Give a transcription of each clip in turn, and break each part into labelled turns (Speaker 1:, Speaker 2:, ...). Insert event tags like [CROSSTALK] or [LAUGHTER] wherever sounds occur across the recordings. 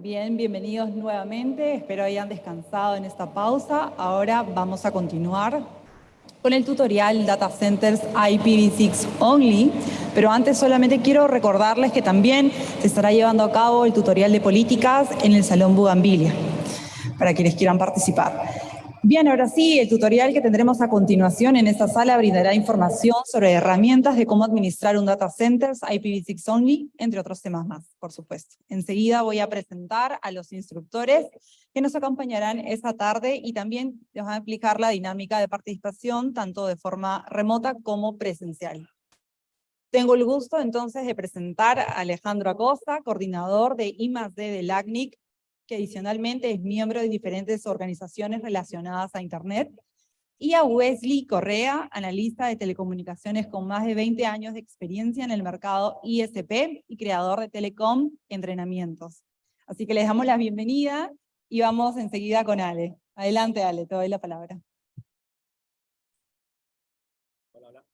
Speaker 1: Bien, bienvenidos nuevamente. Espero hayan descansado en esta pausa. Ahora vamos a continuar con el tutorial Data Centers IPv6 Only, pero antes solamente quiero recordarles que también se estará llevando a cabo el tutorial de políticas en el Salón Bugambilia, para quienes quieran participar. Bien, ahora sí, el tutorial que tendremos a continuación en esta sala brindará información sobre herramientas de cómo administrar un data center IPv6 only, entre otros temas más, por supuesto. Enseguida voy a presentar a los instructores que nos acompañarán esta tarde y también les van a explicar la dinámica de participación, tanto de forma remota como presencial. Tengo el gusto entonces de presentar a Alejandro Acosta, coordinador de I+D del ACNIC, que adicionalmente es miembro de diferentes organizaciones relacionadas a Internet, y a Wesley Correa, analista de telecomunicaciones con más de 20 años de experiencia en el mercado ISP y creador de Telecom Entrenamientos. Así que les damos la bienvenida y vamos enseguida con Ale. Adelante Ale, te doy la palabra.
Speaker 2: Hola, hola.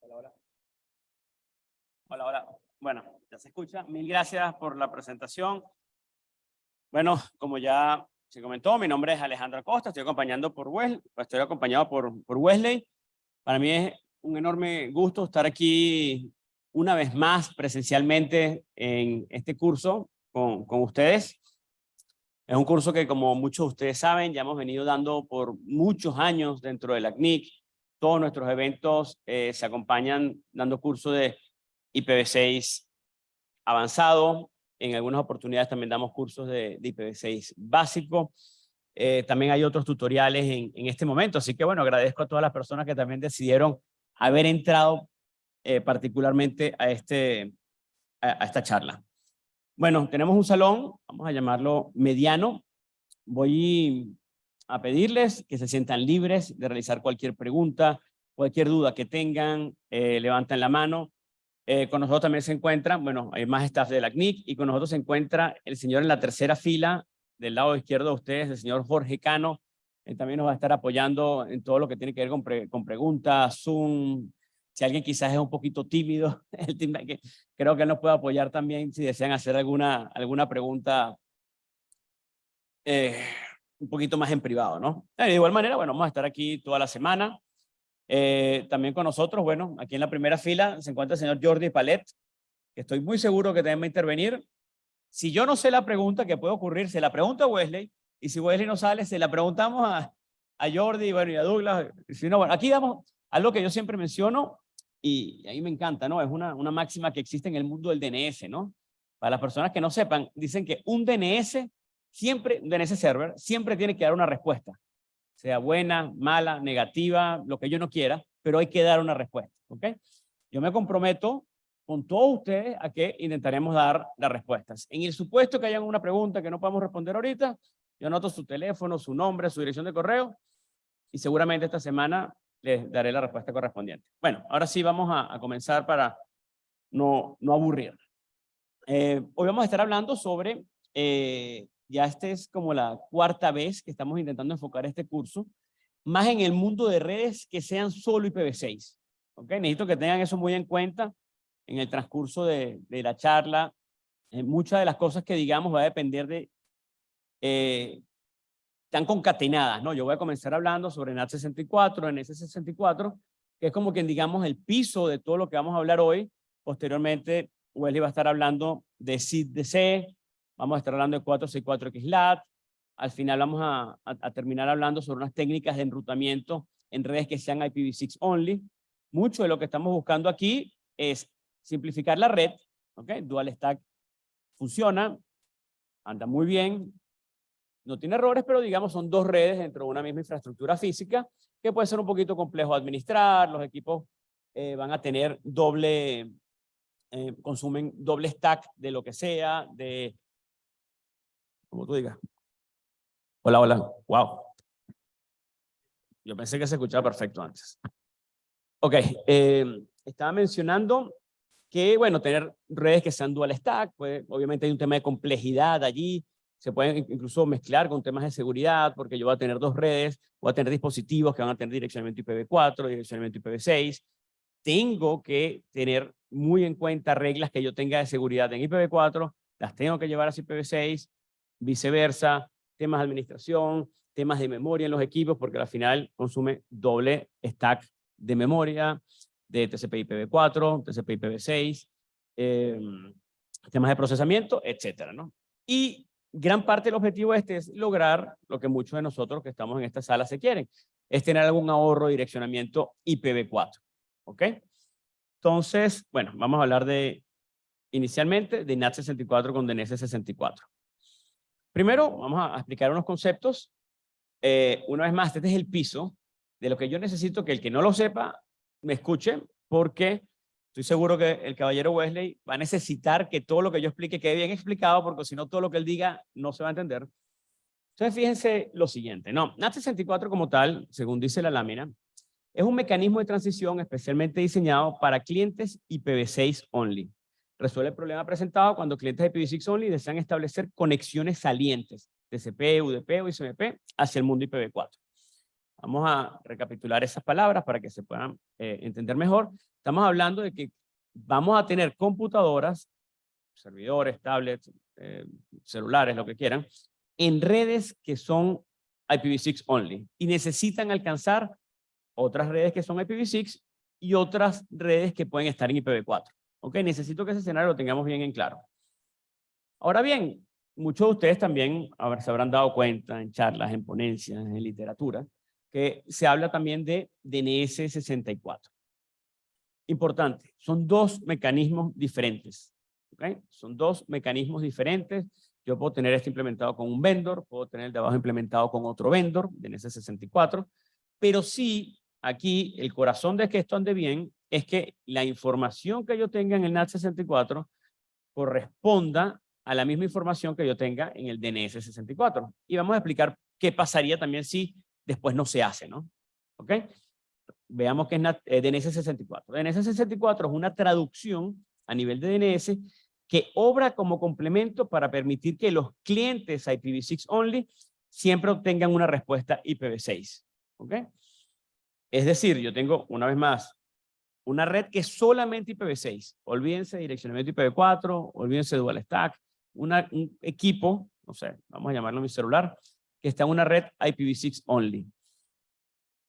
Speaker 2: Hola, hola. Hola, hola. Bueno, ya se escucha. Mil gracias por la presentación. Bueno, como ya se comentó, mi nombre es Alejandro Acosta, estoy acompañando por Wesley, estoy acompañado por, por Wesley. Para mí es un enorme gusto estar aquí una vez más presencialmente en este curso con, con ustedes. Es un curso que como muchos de ustedes saben, ya hemos venido dando por muchos años dentro de la CNIC. Todos nuestros eventos eh, se acompañan dando cursos de IPv6 avanzado, en algunas oportunidades también damos cursos de, IPv6 básico. Eh, también hay otros tutoriales en, este momento. Así que bueno, agradezco a todas las personas que también decidieron haber entrado eh, particularmente a, este, a, esta charla. Bueno, tenemos un salón, vamos a llamarlo mediano. Voy a pedirles que se sientan libres de realizar cualquier pregunta, cualquier duda que tengan, eh, levanten la mano. Eh, con nosotros también se encuentra, bueno, hay más staff de la CNIC y con nosotros se encuentra el señor en la tercera fila del lado izquierdo de ustedes, el señor Jorge Cano. Él también nos va a estar apoyando en todo lo que tiene que ver con, preguntas, Zoom. Si alguien quizás es un poquito tímido, [LAUGHS] creo que él nos puede apoyar también si desean hacer alguna, alguna pregunta eh, un poquito más en privado, ¿no? De igual manera, bueno, vamos a estar aquí toda la semana. Eh, también con nosotros, bueno, aquí en la primera fila se encuentra el señor Jordi Palet, que estoy muy seguro que también va a intervenir. Si yo no sé la pregunta que puede ocurrir, se la pregunta a Wesley, y si Wesley no sale, se la preguntamos a, a Jordi bueno, y a Douglas. Si no, bueno, aquí damos algo que yo siempre menciono, y ahí me encanta, ¿no? Es una, una máxima que existe en el mundo del DNS, ¿no? Para las personas que no sepan, dicen que un DNS, siempre, un DNS server, siempre tiene que dar una respuesta sea buena, mala, negativa, lo que yo no quiera, pero hay que dar una respuesta, ¿ok? Yo me comprometo con todos ustedes a que intentaremos dar las respuestas. En el supuesto que haya una pregunta que no podamos responder ahorita, yo anoto su teléfono, su nombre, su dirección de correo y seguramente esta semana les daré la respuesta correspondiente. Bueno, ahora sí vamos a, comenzar para no, no aburrir. Eh, hoy vamos a estar hablando sobre eh, ya esta es como la cuarta vez que estamos intentando enfocar este curso, más en el mundo de redes que sean solo IPv6. ¿ok? Necesito que tengan eso muy en cuenta en el transcurso de, de la charla. Eh, muchas de las cosas que digamos va a depender de... Eh, están concatenadas, ¿no? Yo voy a comenzar hablando sobre NAT64, NS64, que es como quien digamos el piso de todo lo que vamos a hablar hoy. Posteriormente, Wesley va a estar hablando de SID-DC, Vamos a estar hablando de 464XLAT. Al final vamos a, a, terminar hablando sobre unas técnicas de enrutamiento en redes que sean IPv6 only. Mucho de lo que estamos buscando aquí es simplificar la red. ¿ok? Dual Stack funciona, anda muy bien, no tiene errores, pero digamos son dos redes dentro de una misma infraestructura física que puede ser un poquito complejo administrar, los equipos eh, van a tener doble, eh, consumen doble stack de lo que sea, de como tú digas. Hola, hola. Wow. Yo pensé que se escuchaba perfecto antes. Ok, eh, estaba mencionando que, bueno, tener redes que sean dual stack, pues obviamente hay un tema de complejidad allí, se pueden incluso mezclar con temas de seguridad, porque yo voy a tener dos redes, voy a tener dispositivos que van a tener direccionamiento IPv4, direccionamiento IPv6, tengo que tener muy en cuenta reglas que yo tenga de seguridad en IPv4, las tengo que llevar a IPv6, viceversa, temas de administración, temas de memoria en los equipos, porque al final consume doble stack de memoria, de TCP IPv4, TCP IPv6, em, temas de procesamiento, etcétera, ¿no? Y gran parte del objetivo este es lograr lo que muchos de nosotros que estamos en esta sala se quieren, es tener algún ahorro de direccionamiento IPv4, ¿ok? Entonces, bueno, vamos a hablar de, inicialmente, de NAT64 con DNS64. Primero, vamos a explicar unos conceptos. Eh, una vez más, este es el piso de lo que yo necesito que el que no lo sepa me escuche, porque estoy seguro que el caballero Wesley va a necesitar que todo lo que yo explique quede bien explicado, porque si no todo lo que él diga no se va a entender. Entonces fíjense lo siguiente, no, NAT64 como tal, según dice la lámina, es un mecanismo de transición especialmente diseñado para clientes IPv6 only. Resuelve el problema presentado cuando clientes IPv6 only desean establecer conexiones salientes, TCP, UDP o ICMP, hacia el mundo IPv4. Vamos a recapitular esas palabras para que se puedan eh, entender mejor. Estamos hablando de que vamos a tener computadoras, servidores, tablets, eh, celulares, lo que quieran, en redes que son IPv6 only y necesitan alcanzar otras redes que son IPv6 y otras redes que pueden estar en IPv4. ¿Ok? Necesito que ese escenario lo tengamos bien en claro. Ahora bien, muchos de ustedes también se habrán dado cuenta en charlas, en ponencias, en literatura, que se habla también de DNS 64. Importante, son dos mecanismos diferentes. Son dos mecanismos diferentes. Yo puedo tener esto implementado con un vendor, puedo tener el de abajo implementado con otro vendor, DNS 64, pero sí, aquí el corazón de que esto ande bien es que la información que yo tenga en el NAT 64 corresponda a la misma información que yo tenga en el DNS 64. Y vamos a explicar qué pasaría también si después no se hace, ¿no? ¿Ok? Veamos qué es DNS 64. DNS 64 es una traducción a nivel de DNS que obra como complemento para permitir que los clientes IPv6 only siempre obtengan una respuesta IPv6. ¿Ok? Es decir, yo tengo, una vez más, una red que es solamente IPv6. Olvídense de direccionamiento IPv4, olvídense de dual stack, un equipo, no sé, vamos a llamarlo mi celular, que está en una red IPv6 only.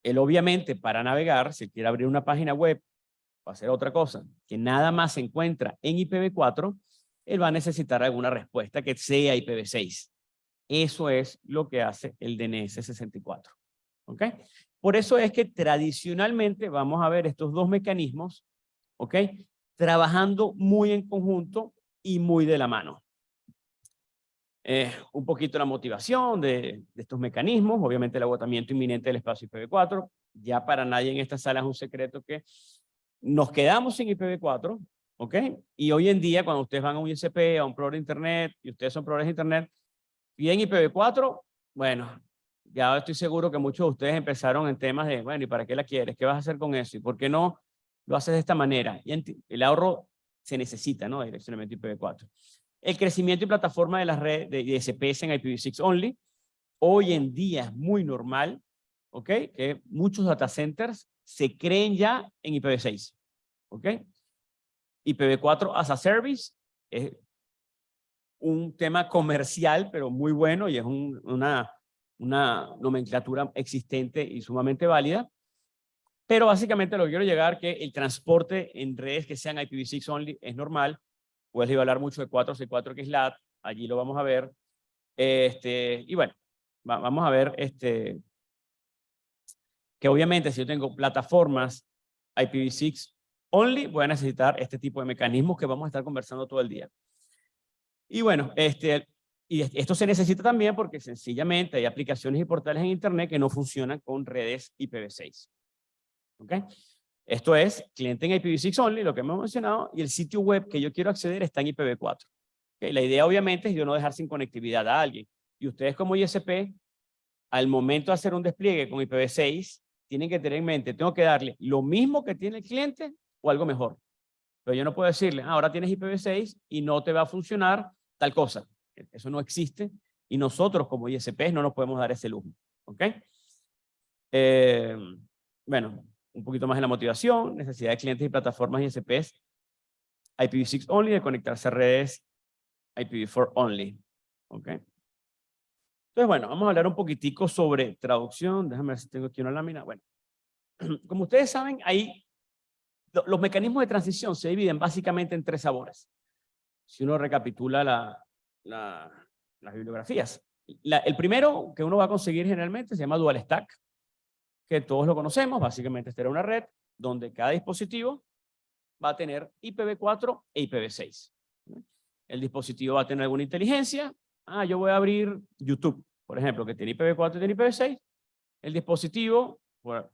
Speaker 2: Él obviamente para navegar, si quiere abrir una página web o hacer otra cosa, que nada más se encuentra en IPv4, él va a necesitar alguna respuesta que sea IPv6. Eso es lo que hace el DNS 64. ¿Ok? Por eso es que tradicionalmente vamos a ver estos dos mecanismos, ¿ok? Trabajando muy en conjunto y muy de la mano. Un poquito la motivación de, estos mecanismos, obviamente el agotamiento inminente del espacio IPv4, ya para nadie en esta sala es un secreto que nos quedamos sin IPv4, ¿ok? Y hoy en día cuando ustedes van a un ISP, a un proveedor de internet, y ustedes son proveedores de internet, piden IPv4, bueno, ya estoy seguro que muchos de ustedes empezaron en temas de, bueno, ¿y para qué la quieres? ¿Qué vas a hacer con eso? ¿Y por qué no lo haces de esta manera? Y el ahorro se necesita, ¿no? Direccionamiento IPv4 el crecimiento y plataforma de las redes de ISPs en IPv6 only. Hoy en día es muy normal, ¿ok? Que muchos data centers se creen ya en IPv6, ¿ok? IPv4 as a service es un tema comercial, pero muy bueno y es una, una nomenclatura existente y sumamente válida. Pero básicamente lo quiero llegar que el transporte en redes que sean IPv6 only es normal Wesley va a hablar mucho de 464 que es LAT, allí lo vamos a ver. Este, y bueno, vamos a ver este, que obviamente si yo tengo plataformas IPv6 only, voy a necesitar este tipo de mecanismos que vamos a estar conversando todo el día. Y bueno, este, y esto se necesita también porque sencillamente hay aplicaciones y portales en Internet que no funcionan con redes IPv6. ¿Ok? Esto es cliente en IPv6 only, lo que hemos mencionado, y el sitio web que yo quiero acceder está en IPv4. La idea obviamente es yo no dejar sin conectividad a alguien. Y ustedes como ISP, al momento de hacer un despliegue con IPv6, tienen que tener en mente, tengo que darle lo mismo que tiene el cliente o algo mejor. Pero yo no puedo decirle, ah, ahora tienes IPv6 y no te va a funcionar tal cosa. Eso no existe y nosotros como ISP no nos podemos dar ese lujo. ¿Ok? Eh, bueno, un poquito más en la motivación, necesidad de clientes y plataformas ISPs IPv6 only de conectarse a redes IPv4 only. ¿Ok? Entonces, bueno, vamos a hablar un poquitico sobre traducción. Déjame ver si tengo aquí una lámina. Bueno, [CLEARS THROAT] como ustedes saben, ahí los mecanismos de transición se dividen básicamente en tres sabores. Si uno recapitula la, las bibliografías. el primero que uno va a conseguir generalmente se llama Dual Stack, que todos lo conocemos. Básicamente esta era una red donde cada dispositivo va a tener IPv4 e IPv6. El dispositivo va a tener alguna inteligencia. Ah, yo voy a abrir YouTube, por ejemplo, que tiene IPv4 y tiene IPv6. El dispositivo, por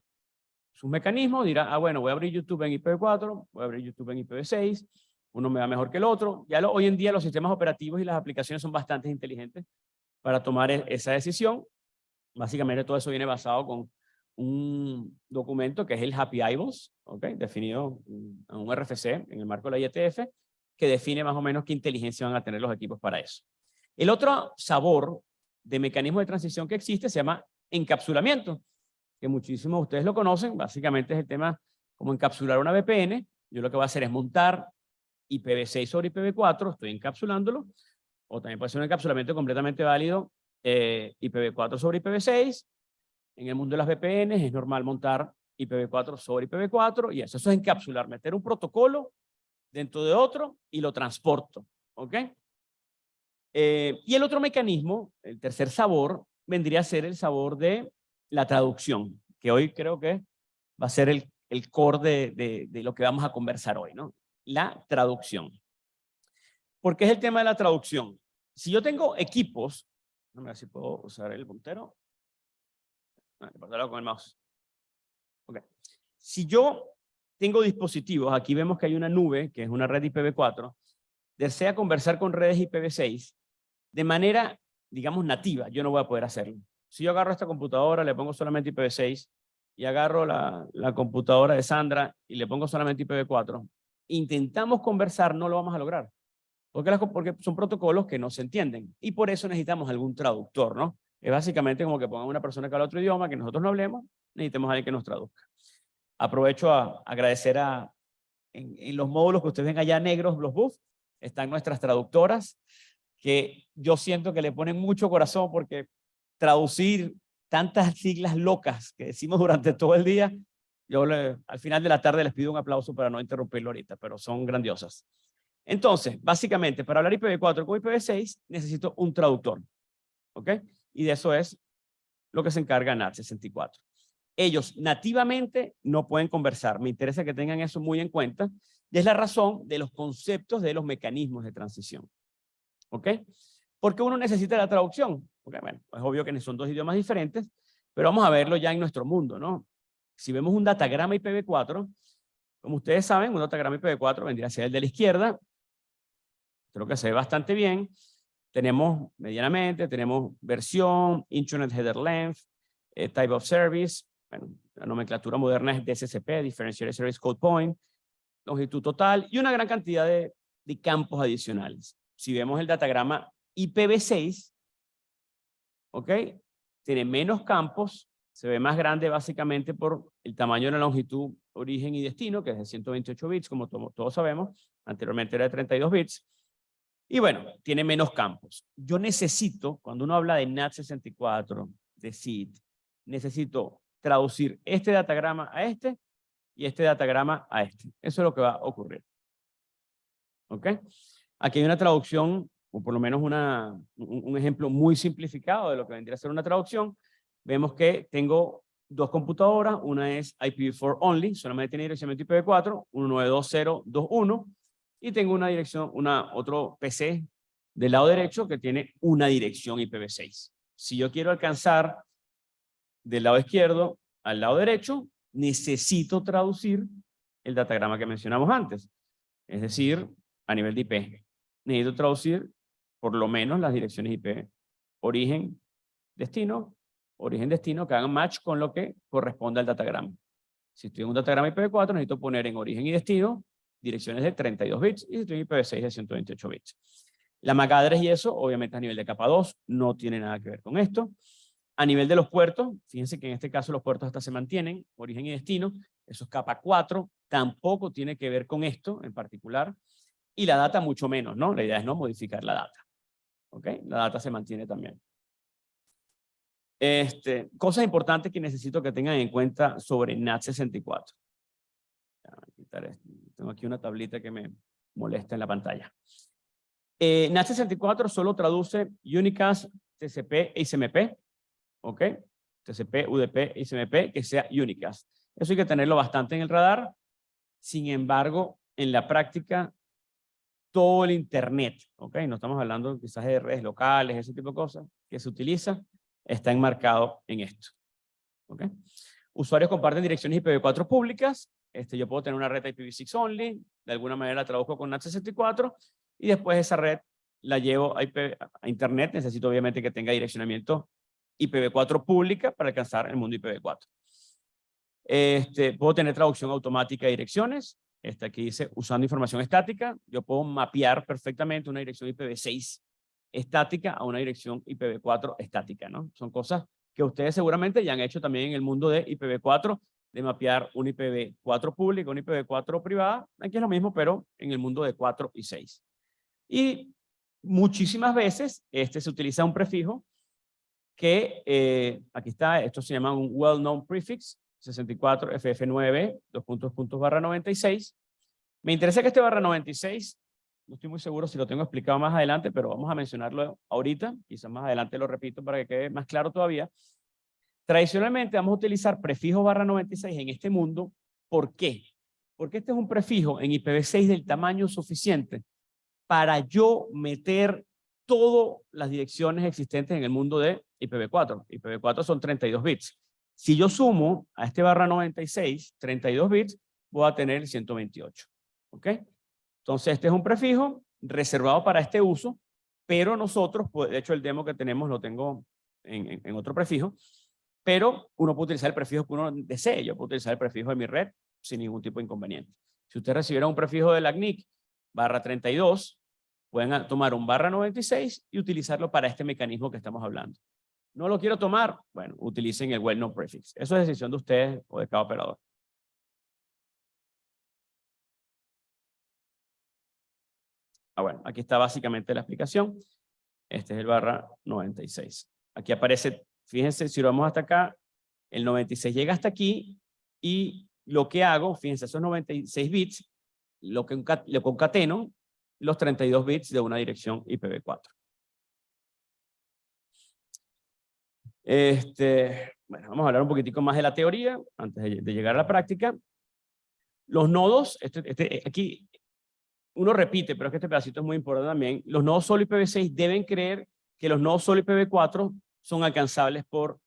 Speaker 2: sus mecanismos, dirá, ah, bueno, voy a abrir YouTube en IPv4, voy a abrir YouTube en IPv6, uno me va mejor que el otro. Ya hoy en día los sistemas operativos y las aplicaciones son bastante inteligentes para tomar e, esa decisión. Básicamente todo eso viene basado con un documento que es el Happy Eyeballs, ¿okay? definido en un RFC en el marco de la IETF, que define más o menos qué inteligencia van a tener los equipos para eso. El otro sabor de mecanismo de transición que existe se llama encapsulamiento, que muchísimos de ustedes lo conocen, básicamente es el tema como encapsular una VPN, yo lo que voy a hacer es montar IPv6 sobre IPv4, estoy encapsulándolo, o también puede ser un encapsulamiento completamente válido, eh, IPv4 sobre IPv6, en el mundo de las VPNs es normal montar IPv4 sobre IPv4 y eso, eso es encapsular, meter un protocolo dentro de otro y lo transporto. ¿Ok? Eh, y el otro mecanismo, el tercer sabor, vendría a ser el sabor de la traducción, que hoy creo que va a ser el, el core de, de, lo que vamos a conversar hoy, ¿no? La traducción. ¿Por qué es el tema de la traducción? Si yo tengo equipos, no me si puedo usar el puntero. Ah, con el mouse. Si yo tengo dispositivos, aquí vemos que hay una nube, que es una red IPv4, desea conversar con redes IPv6 de manera, digamos, nativa, yo no voy a poder hacerlo. Si yo agarro esta computadora, le pongo solamente IPv6, y agarro la, la computadora de Sandra y le pongo solamente IPv4, intentamos conversar, no lo vamos a lograr. Porque, son protocolos que no se entienden. Y por eso necesitamos algún traductor, ¿no? Es básicamente como que pongan una persona que habla otro idioma, que nosotros no hablemos, necesitemos a alguien que nos traduzca. Aprovecho a agradecer a, en, los módulos que ustedes ven allá negros, los buffs, están nuestras traductoras, que yo siento que le ponen mucho corazón porque traducir tantas [LAUGHS] siglas locas que decimos durante todo el día, yo al final de la tarde les pido un aplauso para no interrumpirlo ahorita, pero son grandiosas. Entonces, básicamente, para hablar IPv4 con IPv6, necesito un traductor. ¿Ok? y de eso es lo que se encarga NAT64. Ellos nativamente no pueden conversar. Me interesa que tengan eso muy en cuenta. Y es la razón de los conceptos de los mecanismos de transición. ¿Ok? Porque uno necesita la traducción. Porque, bueno, es obvio que son dos idiomas diferentes, pero vamos a verlo ya en nuestro mundo, ¿no? Si vemos un datagrama IPv4, como ustedes saben, un datagrama IPv4 vendría a ser el de la izquierda. Creo que se ve bastante bien. Tenemos medianamente, tenemos versión, Internet Header Length, eh, Type of Service, bueno, la nomenclatura moderna es DSCP, Differentiated Service Code Point, longitud total y una gran cantidad de, de campos adicionales. Si vemos el datagrama IPv6, ¿ok? Tiene menos campos, se ve más grande básicamente por el tamaño de la longitud, origen y destino, que es de 128 bits, como todos sabemos, anteriormente era de 32 bits, y bueno, tiene menos campos. Yo necesito, cuando uno habla de NAT64, de SID, necesito traducir este datagrama a este y este datagrama a este. Eso es lo que va a ocurrir. ¿Ok? Aquí hay una traducción, o por lo menos una, un, ejemplo muy simplificado de lo que vendría a ser una traducción. Vemos que tengo dos computadoras, una es IPv4 only, solamente tiene dirección IPv4, 192.0.2.1, y tengo una dirección, una, otro PC del lado derecho que tiene una dirección IPv6. Si yo quiero alcanzar del lado izquierdo al lado derecho, necesito traducir el datagrama que mencionamos antes. Es decir, a nivel de IP. Necesito traducir por lo menos las direcciones IP. Origen, destino, origen, destino, que hagan match con lo que corresponde al datagrama. Si estoy en un datagrama IPv4, necesito poner en origen y destino direcciones de 32 bits y IPv6 de 128 bits. La MAC y eso, obviamente a nivel de capa 2, no tiene nada que ver con esto. A nivel de los puertos, fíjense que en este caso los puertos hasta se mantienen, origen y destino, eso es capa 4, tampoco tiene que ver con esto en particular. y la data mucho menos, ¿no? La idea es no modificar la data. ¿Ok? La data se mantiene también. Este, cosas importantes que necesito que tengan en cuenta sobre NAT64. Tengo aquí una tablita que me molesta en la pantalla. Eh, NAT64 solo traduce Unicast, TCP e ICMP. ¿Ok? TCP, UDP, ICMP, que sea Unicast. Eso hay que tenerlo bastante en el radar. Sin embargo, en la práctica, todo el Internet, ¿ok? No estamos hablando quizás de redes locales, ese tipo de cosas, que se utiliza, está enmarcado en esto. Usuarios comparten direcciones IPv4 públicas. Este, yo puedo tener una red IPv6 only, de alguna manera la traduzco con NAT64, y después esa red la llevo a, a Internet. Necesito obviamente que tenga direccionamiento IPv4 pública para alcanzar el mundo IPv4. Este, puedo tener traducción automática de direcciones. Este aquí dice, usando información estática, yo puedo mapear perfectamente una dirección IPv6 estática a una dirección IPv4 estática, ¿no? Son cosas que ustedes seguramente ya han hecho también en el mundo de IPv4, de mapear un IPv4 público, un IPv4 privada. Aquí es lo mismo, pero en el mundo de 4 y 6. Y muchísimas veces este se utiliza un prefijo que, eh, aquí está, esto se llama un well-known prefix, 64 FF9, dos puntos, puntos barra 96. Me interesa que este barra 96, no estoy muy seguro si lo tengo explicado más adelante, pero vamos a mencionarlo ahorita, quizás más adelante lo repito para que quede más claro todavía. Tradicionalmente vamos a utilizar prefijo barra 96 en este mundo. ¿Por qué? Porque este es un prefijo en IPv6 del tamaño suficiente para yo meter todas las direcciones existentes en el mundo de IPv4. IPv4 son 32 bits. Si yo sumo a este barra 96, 32 bits, voy a tener 128. ¿Ok? Entonces, este es un prefijo reservado para este uso, pero nosotros, pues, de hecho el demo que tenemos lo tengo en, otro prefijo, pero uno puede utilizar el prefijo que uno desee. Yo puedo utilizar el prefijo de mi red sin ningún tipo de inconveniente. Si usted recibiera un prefijo de la CNIC barra 32, pueden tomar un barra 96 y utilizarlo para este mecanismo que estamos hablando. No lo quiero tomar, bueno, utilicen el well known prefix. Eso es decisión de ustedes o de cada operador. Aquí está básicamente la explicación. Este es el barra 96. Aquí aparece, fíjense, si vamos hasta acá, el 96 llega hasta aquí y lo que hago, fíjense, esos 96 bits, lo que lo concateno los 32 bits de una dirección IPv4. Este, bueno, vamos a hablar un poquitico más de la teoría antes de, llegar a la práctica. Los nodos, este, este, aquí uno repite, pero es que este pedacito es muy importante también, los nodos solo IPv6 deben creer que los nodos solo IPv4 son alcanzables por,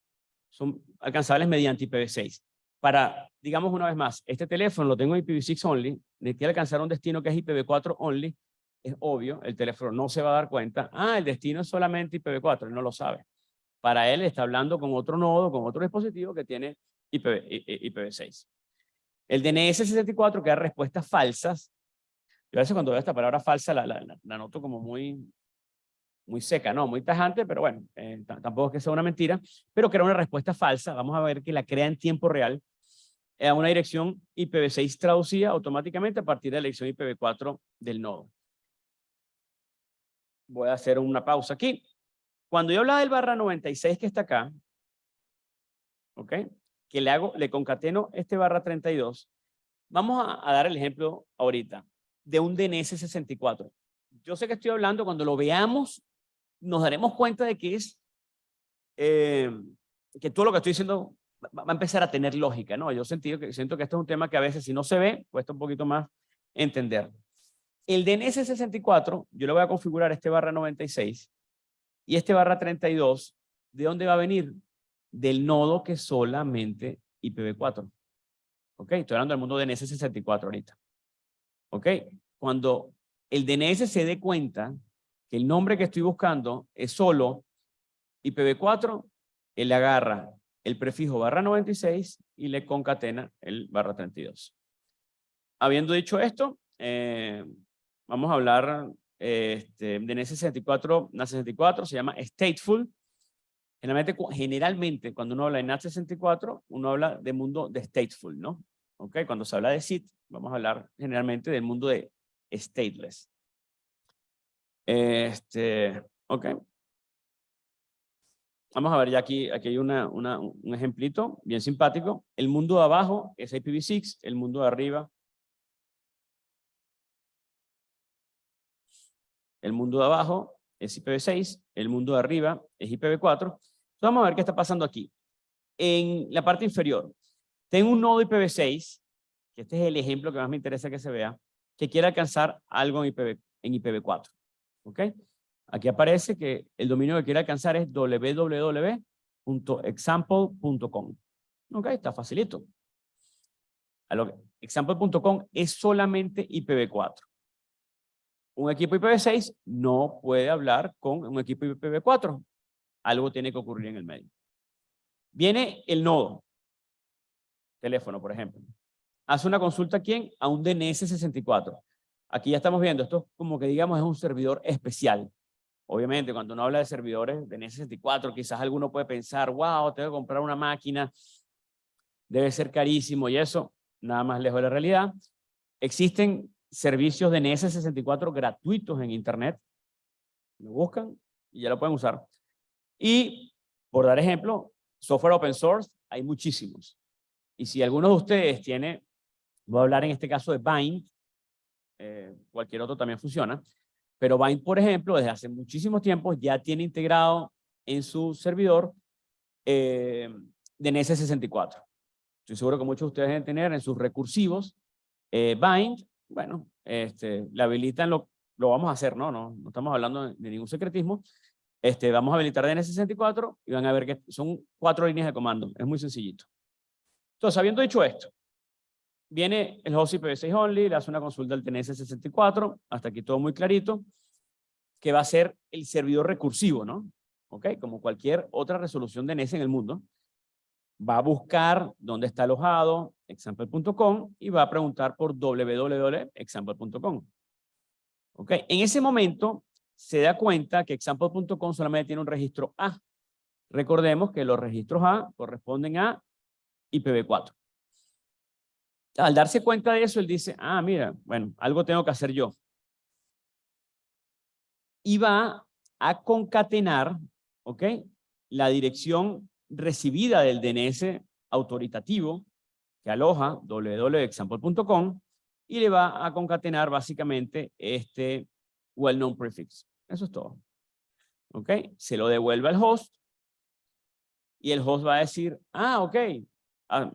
Speaker 2: son alcanzables mediante IPv6. Para, digamos una vez más, este teléfono lo tengo en IPv6 only, necesito alcanzar un destino que es IPv4 only, es obvio, el teléfono no se va a dar cuenta, ah, el destino es solamente IPv4, él no lo sabe para él está hablando con otro nodo, con otro dispositivo que tiene IPv, 6 El DNS64 que da respuestas falsas. Yo a veces cuando veo esta palabra falsa la, la, noto como muy, muy seca, ¿no? Muy tajante, pero bueno, eh, tampoco es que sea una mentira, pero crea una respuesta falsa. Vamos a ver que la crea en tiempo real a una dirección IPv6 traducida automáticamente a partir de la dirección IPv4 del nodo. Voy a hacer una pausa aquí. Cuando yo hablaba del barra 96 que está acá, ¿ok? Que le hago, le concateno este barra 32, vamos a, dar el ejemplo ahorita de un DNS 64. Yo sé que estoy hablando, cuando lo veamos, nos daremos cuenta de que es, eh, que todo lo que estoy diciendo va a empezar a tener lógica, ¿no? Yo sentido que, siento que esto es un tema que a veces si no se ve, cuesta un poquito más entender. El DNS 64, yo le voy a configurar este barra 96 y este barra 32, ¿de dónde va a venir? Del nodo que solamente IPv4. ¿Ok? Estoy hablando del mundo DNS 64 ahorita. ¿Ok? Cuando el DNS se dé cuenta que el nombre que estoy buscando es solo IPv4, él agarra el prefijo barra 96 y le concatena el barra 32. Habiendo dicho esto, eh, vamos a hablar este, NAT64, NAT64 se llama stateful. Generalmente, generalmente, cuando uno habla de NAT64, uno habla de mundo de stateful, ¿no? ¿Ok? Cuando se habla de SIT, vamos a hablar generalmente del mundo de stateless. Este, ok. Vamos a ver ya aquí, aquí hay un ejemplito bien simpático. El mundo de abajo es IPv6, el mundo de arriba. El mundo de abajo es IPv6, el mundo de arriba es IPv4. Entonces vamos a ver qué está pasando aquí. En la parte inferior, tengo un nodo IPv6, que este es el ejemplo que más me interesa que se vea, que quiere alcanzar algo en, IPv, en IPv4. ¿Ok? Aquí aparece que el dominio que quiere alcanzar es www.example.com. Ok, está facilito. Example.com es solamente IPv4. Un equipo IPv6 no puede hablar con un equipo IPv4. Algo tiene que ocurrir en el medio. Viene el nodo. Teléfono, por ejemplo. Hace una consulta a quién? A un DNS64. Aquí ya estamos viendo, esto como que digamos es un servidor especial. Obviamente, cuando uno habla de servidores de NS64, quizás alguno puede pensar, wow, tengo que comprar una máquina, debe ser carísimo y eso, nada más lejos de la realidad. Existen servicios de NS64 gratuitos en Internet. Lo buscan y ya lo pueden usar. Y, por dar ejemplo, software open source, hay muchísimos. Y si alguno de ustedes tiene, voy a hablar en este caso de Bind, eh, cualquier otro también funciona, pero Bind, por ejemplo, desde hace muchísimos tiempos ya tiene integrado en su servidor eh, de NS64. Estoy seguro que muchos de ustedes deben tener en sus recursivos eh, Bind. Bueno, este, le habilitan, lo, lo vamos a hacer, ¿no? No, no estamos hablando de ningún secretismo. Este, vamos a habilitar DNS64 y van a ver que son cuatro líneas de comando. Es muy sencillito. Entonces, habiendo dicho esto, Viene el host IPv6 only, le hace una consulta al TNS64, hasta aquí todo muy clarito, que va a ser el servidor recursivo, ¿no? ¿Ok? Como cualquier otra resolución de DNS en el mundo. Va a buscar dónde está alojado, example.com, y va a preguntar por www.example.com. ¿Ok? En ese momento se da cuenta que example.com solamente tiene un registro A. Recordemos que los registros A corresponden a IPv4 al darse cuenta de eso, él dice, ah, mira, bueno, algo tengo que hacer yo. Y va a concatenar, ¿ok? La dirección recibida del DNS autoritativo que aloja www.example.com y le va a concatenar básicamente este well-known prefix. Eso es todo. ¿Ok? Se lo devuelve al host y el host va a decir, ah, ok, ah,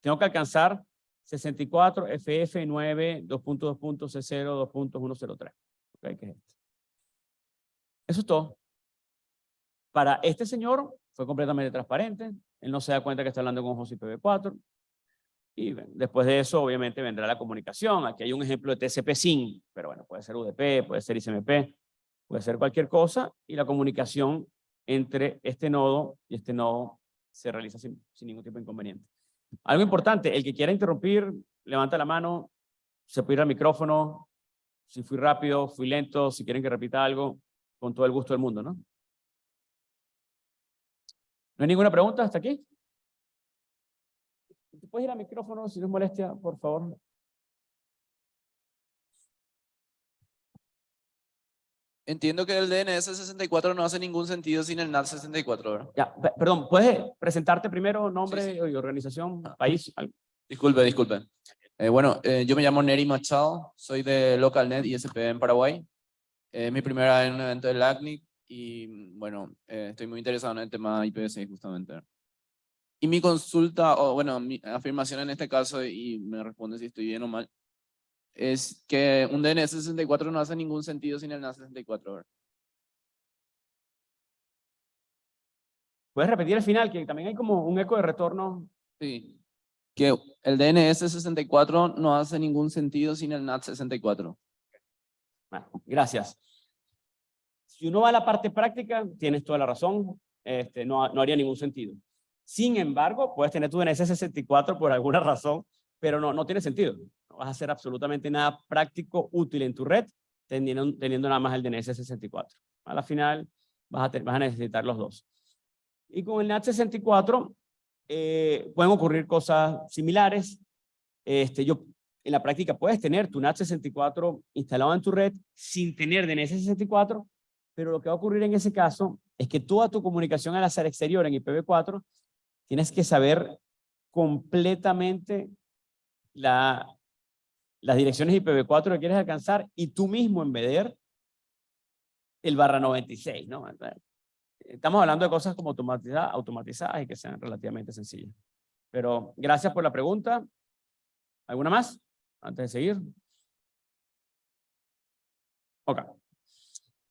Speaker 2: tengo que alcanzar 64 FF9 2.2.C0 2.103. Okay, ¿qué es esto? Eso es todo. Para este señor fue completamente transparente. Él no se da cuenta que está hablando con José IPv4. Y después de eso, obviamente, vendrá la comunicación. Aquí hay un ejemplo de TCP-SYN, pero bueno, puede ser UDP, puede ser ICMP, puede ser cualquier cosa. Y la comunicación entre este nodo y este nodo se realiza sin, sin ningún tipo de inconveniente. Algo importante, el que quiera interrumpir, levanta la mano, se puede ir al micrófono, si fui rápido, fui lento, si quieren que repita algo, con todo el gusto del mundo, ¿no? ¿No hay ninguna pregunta hasta aquí? ¿Puedes ir al micrófono si no es molestia, por favor?
Speaker 3: Entiendo que el DNS 64 no hace ningún sentido sin el NAT 64, ¿verdad?
Speaker 2: Ya, perdón, ¿puedes presentarte primero, nombre y organización, ah, país?
Speaker 3: Disculpe, disculpe. Eh, bueno, eh, yo me llamo Neri Machado, soy de LocalNet ISP en Paraguay. Es mi primera en un evento de LACNIC y bueno, eh, estoy muy interesado en el tema IPv6 justamente. Y mi consulta, o bueno, mi afirmación en este caso, y me responde si estoy bien o mal, es que un DNS 64 no hace ningún sentido sin el NAS 64.
Speaker 2: ¿Puedes repetir el final? Que también hay como un eco de retorno.
Speaker 3: Sí. Que el DNS 64 no hace ningún sentido sin el NAT 64.
Speaker 2: Bueno, gracias. Si uno va a la parte práctica, tienes toda la razón, este, no, no haría ningún sentido. Sin embargo, puedes tener tu DNS 64 por alguna razón, pero no, no tiene sentido no vas a hacer absolutamente nada práctico, útil en tu red, teniendo, teniendo nada más el DNS 64. A la final vas a, vas a necesitar los dos. Y con el NAT 64 eh, pueden ocurrir cosas similares. Este, yo en la práctica puedes tener tu NAT64 instalado en tu red sin tener DNS64, pero lo que va a ocurrir en ese caso es que toda tu comunicación al hacer exterior en IPv4 tienes que saber completamente la, las direcciones IPv4 que quieres alcanzar y tú mismo embeder el barra 96, ¿no? Estamos hablando de cosas como automatizadas, automatizadas y que sean relativamente sencillas. Pero gracias por la pregunta. ¿Alguna más? Antes de seguir. Ok.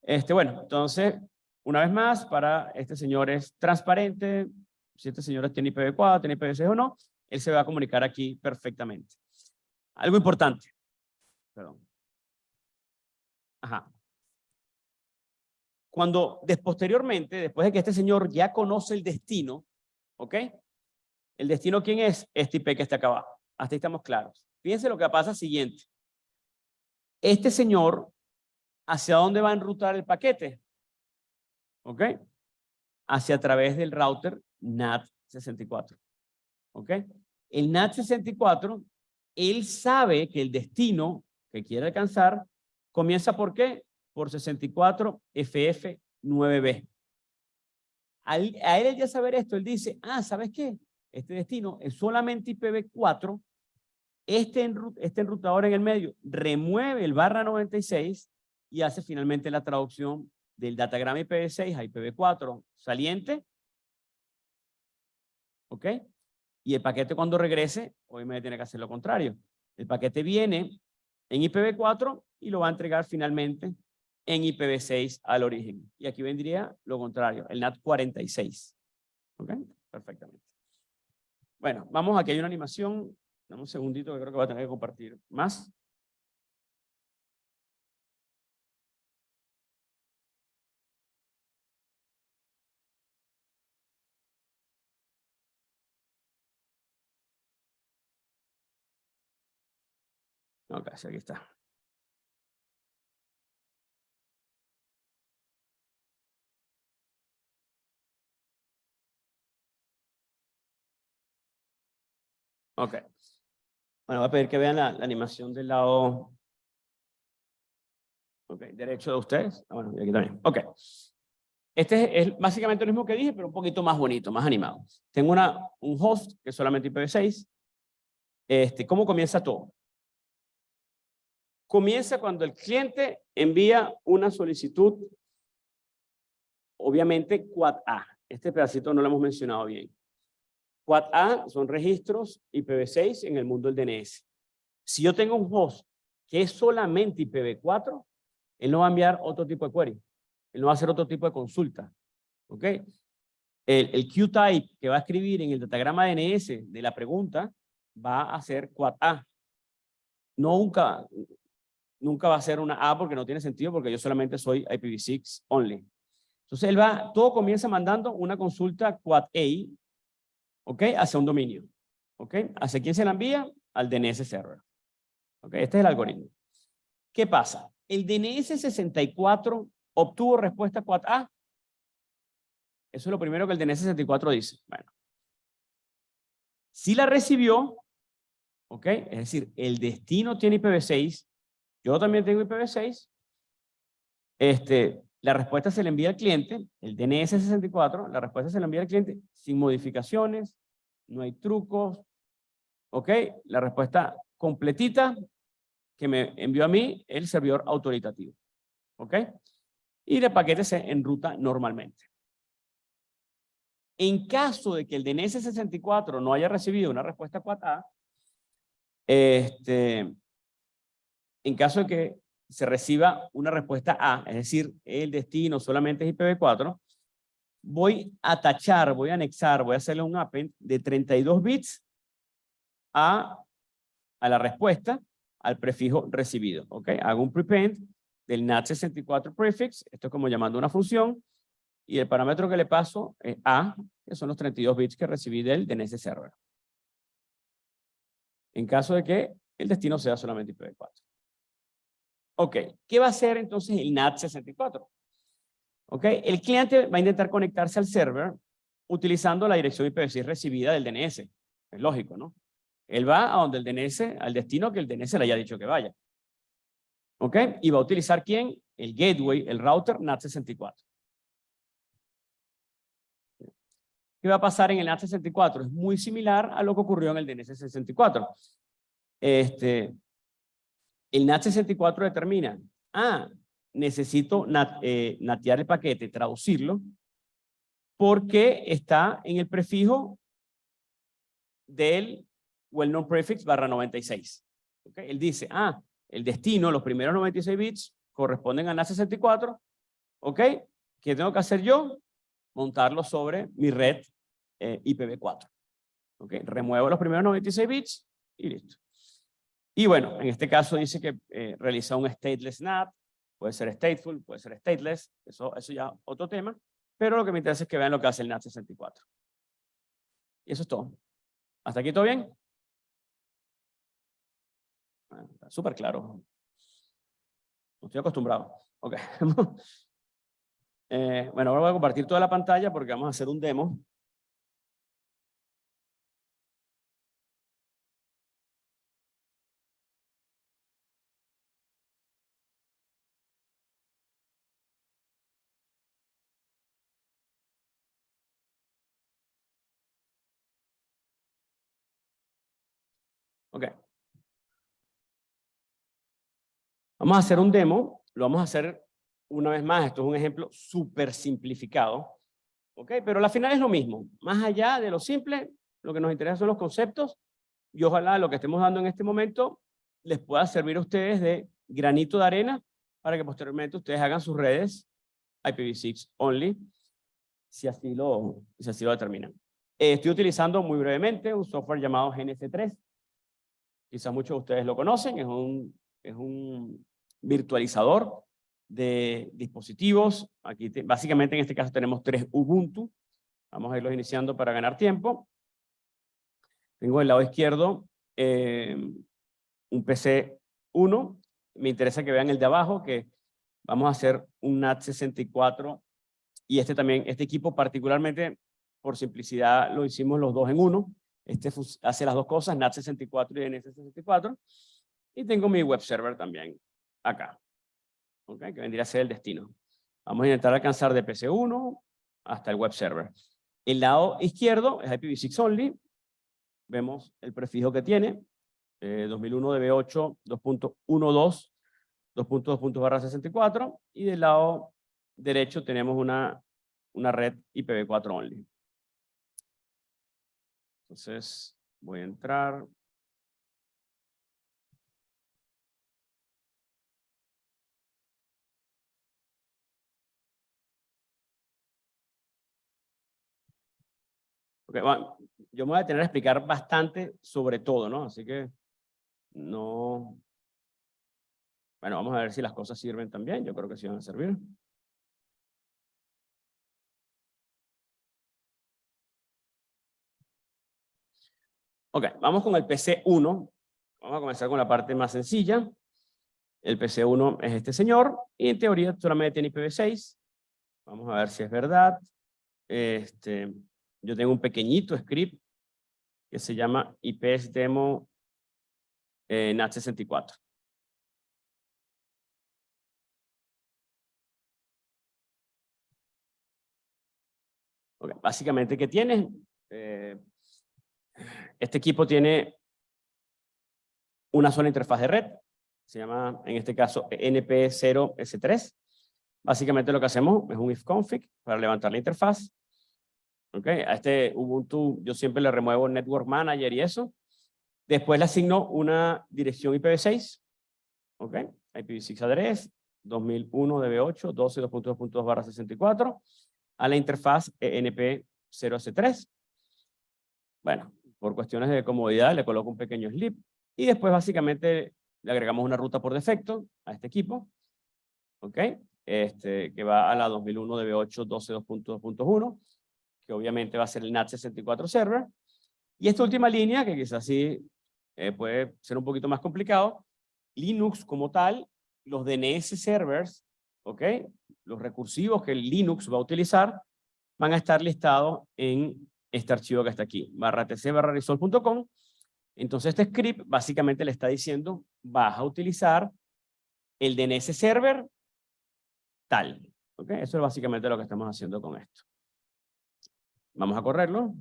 Speaker 2: Este, bueno, entonces, una vez más, para este señor es transparente. Si este señor tiene IPv4, tiene IPv6 o no, él se va a comunicar aquí perfectamente. Algo importante. Perdón. Ajá. Cuando, posteriormente, después de que este señor ya conoce el destino, ¿ok? ¿El destino quién es? Este IP que está acá abajo. Hasta ahí estamos claros. Fíjense lo que pasa siguiente. Este señor, ¿hacia dónde va a enrutar el paquete? ¿Ok? Hacia a través del router NAT64. ¿Ok? El NAT64, él sabe que el destino que quiere alcanzar comienza por qué? por 64 FF9B. a él ya saber esto, él dice, ah, ¿sabes qué? Este destino es solamente IPv4, este, este enrutador en el medio remueve el barra 96 y hace finalmente la traducción del datagrama IPv6 a IPv4 saliente. ¿Ok? Y el paquete cuando regrese, obviamente tiene que hacer lo contrario. El paquete viene en IPv4 y lo va a entregar finalmente en IPv6 al origen. Y aquí vendría lo contrario, el NAT 46. ¿Ok? Perfectamente. Bueno, vamos, aquí hay una animación. Dame un segundito que creo que voy a tener que compartir más. Ok, aquí está. Ok. Bueno, voy a pedir que vean la, animación del lado okay, derecho de ustedes. Ah, bueno, y aquí también. Ok. Este es, básicamente lo mismo que dije, pero un poquito más bonito, más animado. Tengo una, un host que es solamente IPv6. Este, ¿Cómo comienza todo? Comienza cuando el cliente envía una solicitud, obviamente Quad A. Este pedacito no lo hemos mencionado bien. Quad A son registros IPv6 en el mundo del DNS. Si yo tengo un host que es solamente IPv4, él no va a enviar otro tipo de query. Él no va a hacer otro tipo de consulta. ¿Ok? El, Q-type que va a escribir en el datagrama DNS de la pregunta va a ser Quad A. Nunca, nunca va a ser una A porque no tiene sentido porque yo solamente soy IPv6 only. Entonces él va, todo comienza mandando una consulta Quad A ¿ok? Hacia un dominio, ¿ok? ¿Hacia quién se la envía? Al DNS server. ¿Ok? Este es el algoritmo. ¿Qué pasa? El DNS 64 obtuvo respuesta 4A. Eso es lo primero que el DNS 64 dice. Bueno. Si la recibió, ¿ok? Es decir, el destino tiene IPv6, yo también tengo IPv6, este, la respuesta se le envía al cliente, el DNS 64, la respuesta se le envía al cliente sin modificaciones, no hay trucos, ¿ok? La respuesta completita que me envió a mí el servidor autoritativo, ¿ok? Y el paquete se enruta normalmente. En caso de que el DNS 64 no haya recibido una respuesta 4A, este, en caso de que se reciba una respuesta A, es decir, el destino solamente es IPv4, voy a tachar, voy a anexar, voy a hacerle un append de 32 bits a, la respuesta al prefijo recibido. ¿ok? Hago un prepend del NAT64 prefix, esto es como llamando una función, y el parámetro que le paso es A, que son los 32 bits que recibí del DNS server. En caso de que el destino sea solamente IPv4. Ok, ¿qué va a hacer entonces el NAT64? Ok, el cliente va a intentar conectarse al server utilizando la dirección IPv6 recibida del DNS. Es lógico, ¿no? Él va a donde el DNS, al destino que el DNS le haya dicho que vaya. ¿Ok? Y va a utilizar quién? El gateway, el router NAT64. ¿Qué va a pasar en el NAT64? Es muy similar a lo que ocurrió en el DNS64. Este, el NAT64 determina, ah, necesito eh, natear el paquete, traducirlo, porque está en el prefijo del well-known prefix barra 96. ¿Okay? Él dice, ah, el destino, los primeros 96 bits corresponden a NAT64, ¿ok? ¿Qué tengo que hacer yo? Montarlo sobre mi red eh, IPv4. ¿Ok? Remuevo los primeros 96 bits y listo. Y bueno, en este caso dice que eh, realiza un stateless NAT, puede ser stateful, puede ser stateless, eso, eso ya otro tema, pero lo que me interesa es que vean lo que hace el NAT64. Y eso es todo. ¿Hasta aquí todo bien? Está súper claro. No estoy acostumbrado. Ok. [LAUGHS] eh, bueno, ahora voy a compartir toda la pantalla porque vamos a hacer un demo. Ok. Vamos a hacer un demo, lo vamos a hacer una vez más, esto es un ejemplo súper simplificado, ¿ok? Pero al final es lo mismo, más allá de lo simple, lo que nos interesa son los conceptos, y ojalá lo que estemos dando en este momento les pueda servir a ustedes de granito de arena para que posteriormente ustedes hagan sus redes IPv6 only, si así lo, si así lo determinan. Eh, estoy utilizando muy brevemente un software llamado GNS3, quizás muchos de ustedes lo conocen, es un, es un virtualizador de dispositivos. Aquí básicamente en este caso tenemos tres Ubuntu. Vamos a irlos iniciando para ganar tiempo. Tengo del lado izquierdo eh, un PC 1. Me interesa que vean el de abajo, que vamos a hacer un NAT64. Y este también, este equipo particularmente, por simplicidad, lo hicimos los dos en uno. Este hace las dos cosas, NAT64 y NS64. Y tengo mi web server también acá, ¿okay? que vendría a ser el destino. Vamos a intentar alcanzar de PC1 hasta el web server. El lado izquierdo es IPv6 only. Vemos el prefijo que tiene, eh, 2001 DB8 2.12 2.2.64 y del lado derecho tenemos una, una red IPv4 only. Entonces voy a entrar, yo me voy a tener que explicar bastante sobre todo, ¿no? Así que no... Bueno, vamos a ver si las cosas sirven también. Yo creo que sí van a servir. Ok, vamos con el PC1. Vamos a comenzar con la parte más sencilla. El PC1 es este señor y en teoría solamente tiene IPv6. Vamos a ver si es verdad. Este, yo tengo un pequeñito script que se llama IPS demo eh, NAT64. básicamente, ¿qué tiene? Eh, este equipo tiene una sola interfaz de red, se llama en este caso NP0S3. Básicamente lo que hacemos es un ifconfig para levantar la interfaz, Okay, a este Ubuntu yo siempre le remuevo Network Manager y eso. Después le asigno una dirección IPv6. Ok, IPv6 address 2001 db8 12.2.2 barra 64 a la interfaz ENP0S3. Bueno, por cuestiones de comodidad le coloco un pequeño slip y después básicamente le agregamos una ruta por defecto a este equipo. Ok, este, que va a la 2001 db8 12.2.1 que obviamente va a ser el NAT64 server. Y esta última línea, que quizás sí eh, puede ser un poquito más complicado, Linux como tal, los DNS servers, ¿ok? Los recursivos que el Linux va a utilizar, van a estar listados en este archivo que está aquí, barra tc barra resolve.com, Entonces este script básicamente le está diciendo, vas a utilizar el DNS server tal. ¿ok? Eso es básicamente lo que estamos haciendo con esto. Vamos a correrlo.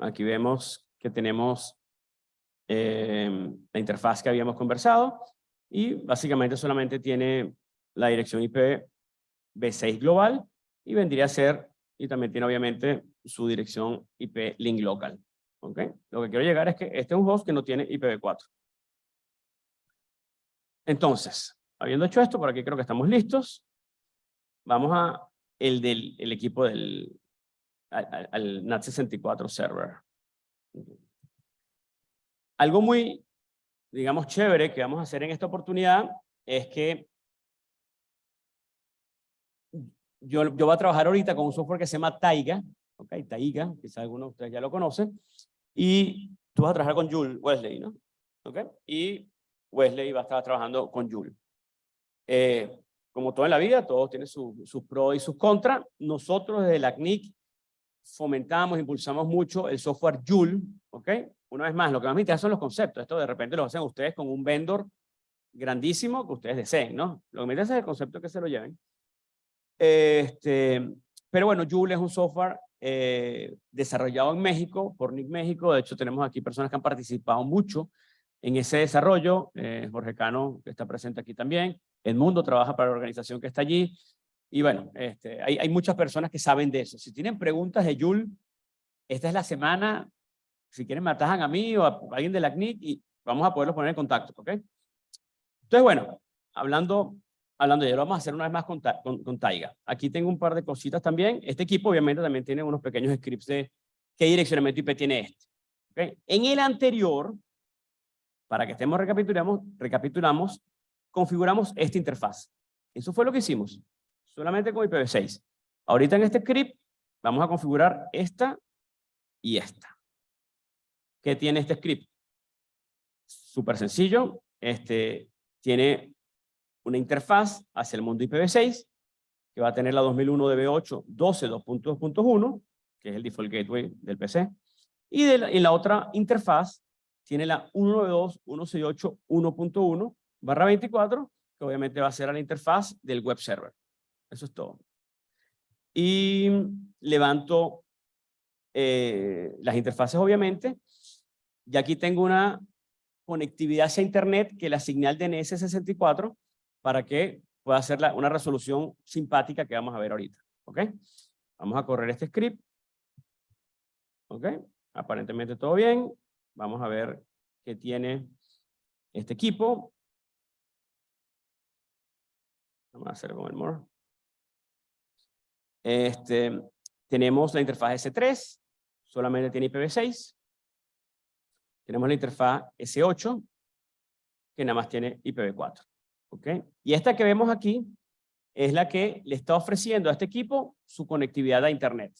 Speaker 2: Aquí vemos que tenemos eh, la interfaz que habíamos conversado y básicamente solamente tiene la dirección IP B6 global y vendría a ser, y también tiene obviamente su dirección IP link local. ¿okay? Lo que quiero llegar es que este es un host que no tiene IPv4. Entonces, habiendo hecho esto, por aquí creo que estamos listos. Vamos a el del el equipo del al, NAT64 server. Algo muy, digamos, chévere que vamos a hacer en esta oportunidad es que yo, yo voy a trabajar ahorita con un software que se llama Taiga, ok, Taiga, quizás algunos de ustedes ya lo conocen, y tú vas a trabajar con Jules Wesley, ¿no? Ok, y Wesley va a estar trabajando con Jules. Eh, como todo en la vida, todos tienen sus pros y sus contras. Nosotros desde la CNIC fomentamos, impulsamos mucho el software Joule, ¿ok? Una vez más, lo que más me interesa son los conceptos. Esto de repente lo hacen ustedes con un vendor grandísimo que ustedes deseen, ¿no? Lo que me interesa es el concepto que se lo lleven. Este, pero bueno, Joule es un software eh, desarrollado en México, por NIC México. De hecho, tenemos aquí personas que han participado mucho en ese desarrollo. Eh, Jorge Cano, que está presente aquí también. El Mundo trabaja para la organización que está allí. Y bueno, este, hay, hay muchas personas que saben de eso. Si tienen preguntas de Joule, esta es la semana. Si quieren, me atajan a mí o a alguien de la CNIC y vamos a poderlos poner en contacto, ¿ok? Entonces, bueno, hablando hablando ello, lo vamos a hacer una vez más con, con, Taiga. Aquí tengo un par de cositas también. Este equipo obviamente también tiene unos pequeños scripts de qué direccionamiento IP tiene este. En el anterior, para que estemos recapitulamos, recapitulamos, configuramos esta interfaz. Eso fue lo que hicimos, solamente con IPv6. Ahorita en este script vamos a configurar esta y esta. ¿Qué tiene este script? Súper sencillo. Este, tiene una interfaz hacia el mundo IPv6 que va a tener la 2001 DB8 12.2.2.1, que es el default gateway del PC, y de la, en la otra interfaz tiene la 192.168.1.1 barra 24, que obviamente va a ser la interfaz del web server. Eso es todo. Y levanto eh, las interfaces, obviamente, y aquí tengo una conectividad hacia Internet que la señal DNS64 para que pueda hacer una resolución simpática que vamos a ver ahorita. ¿Ok? Vamos a correr este script. ¿Ok? Aparentemente todo bien. Vamos a ver qué tiene este equipo. Vamos a hacer con el more. Este, tenemos la interfaz S3, solamente tiene IPv6. Tenemos la interfaz S8, que nada más tiene IPv4. Y esta que vemos aquí es la que le está ofreciendo a este equipo su conectividad a Internet.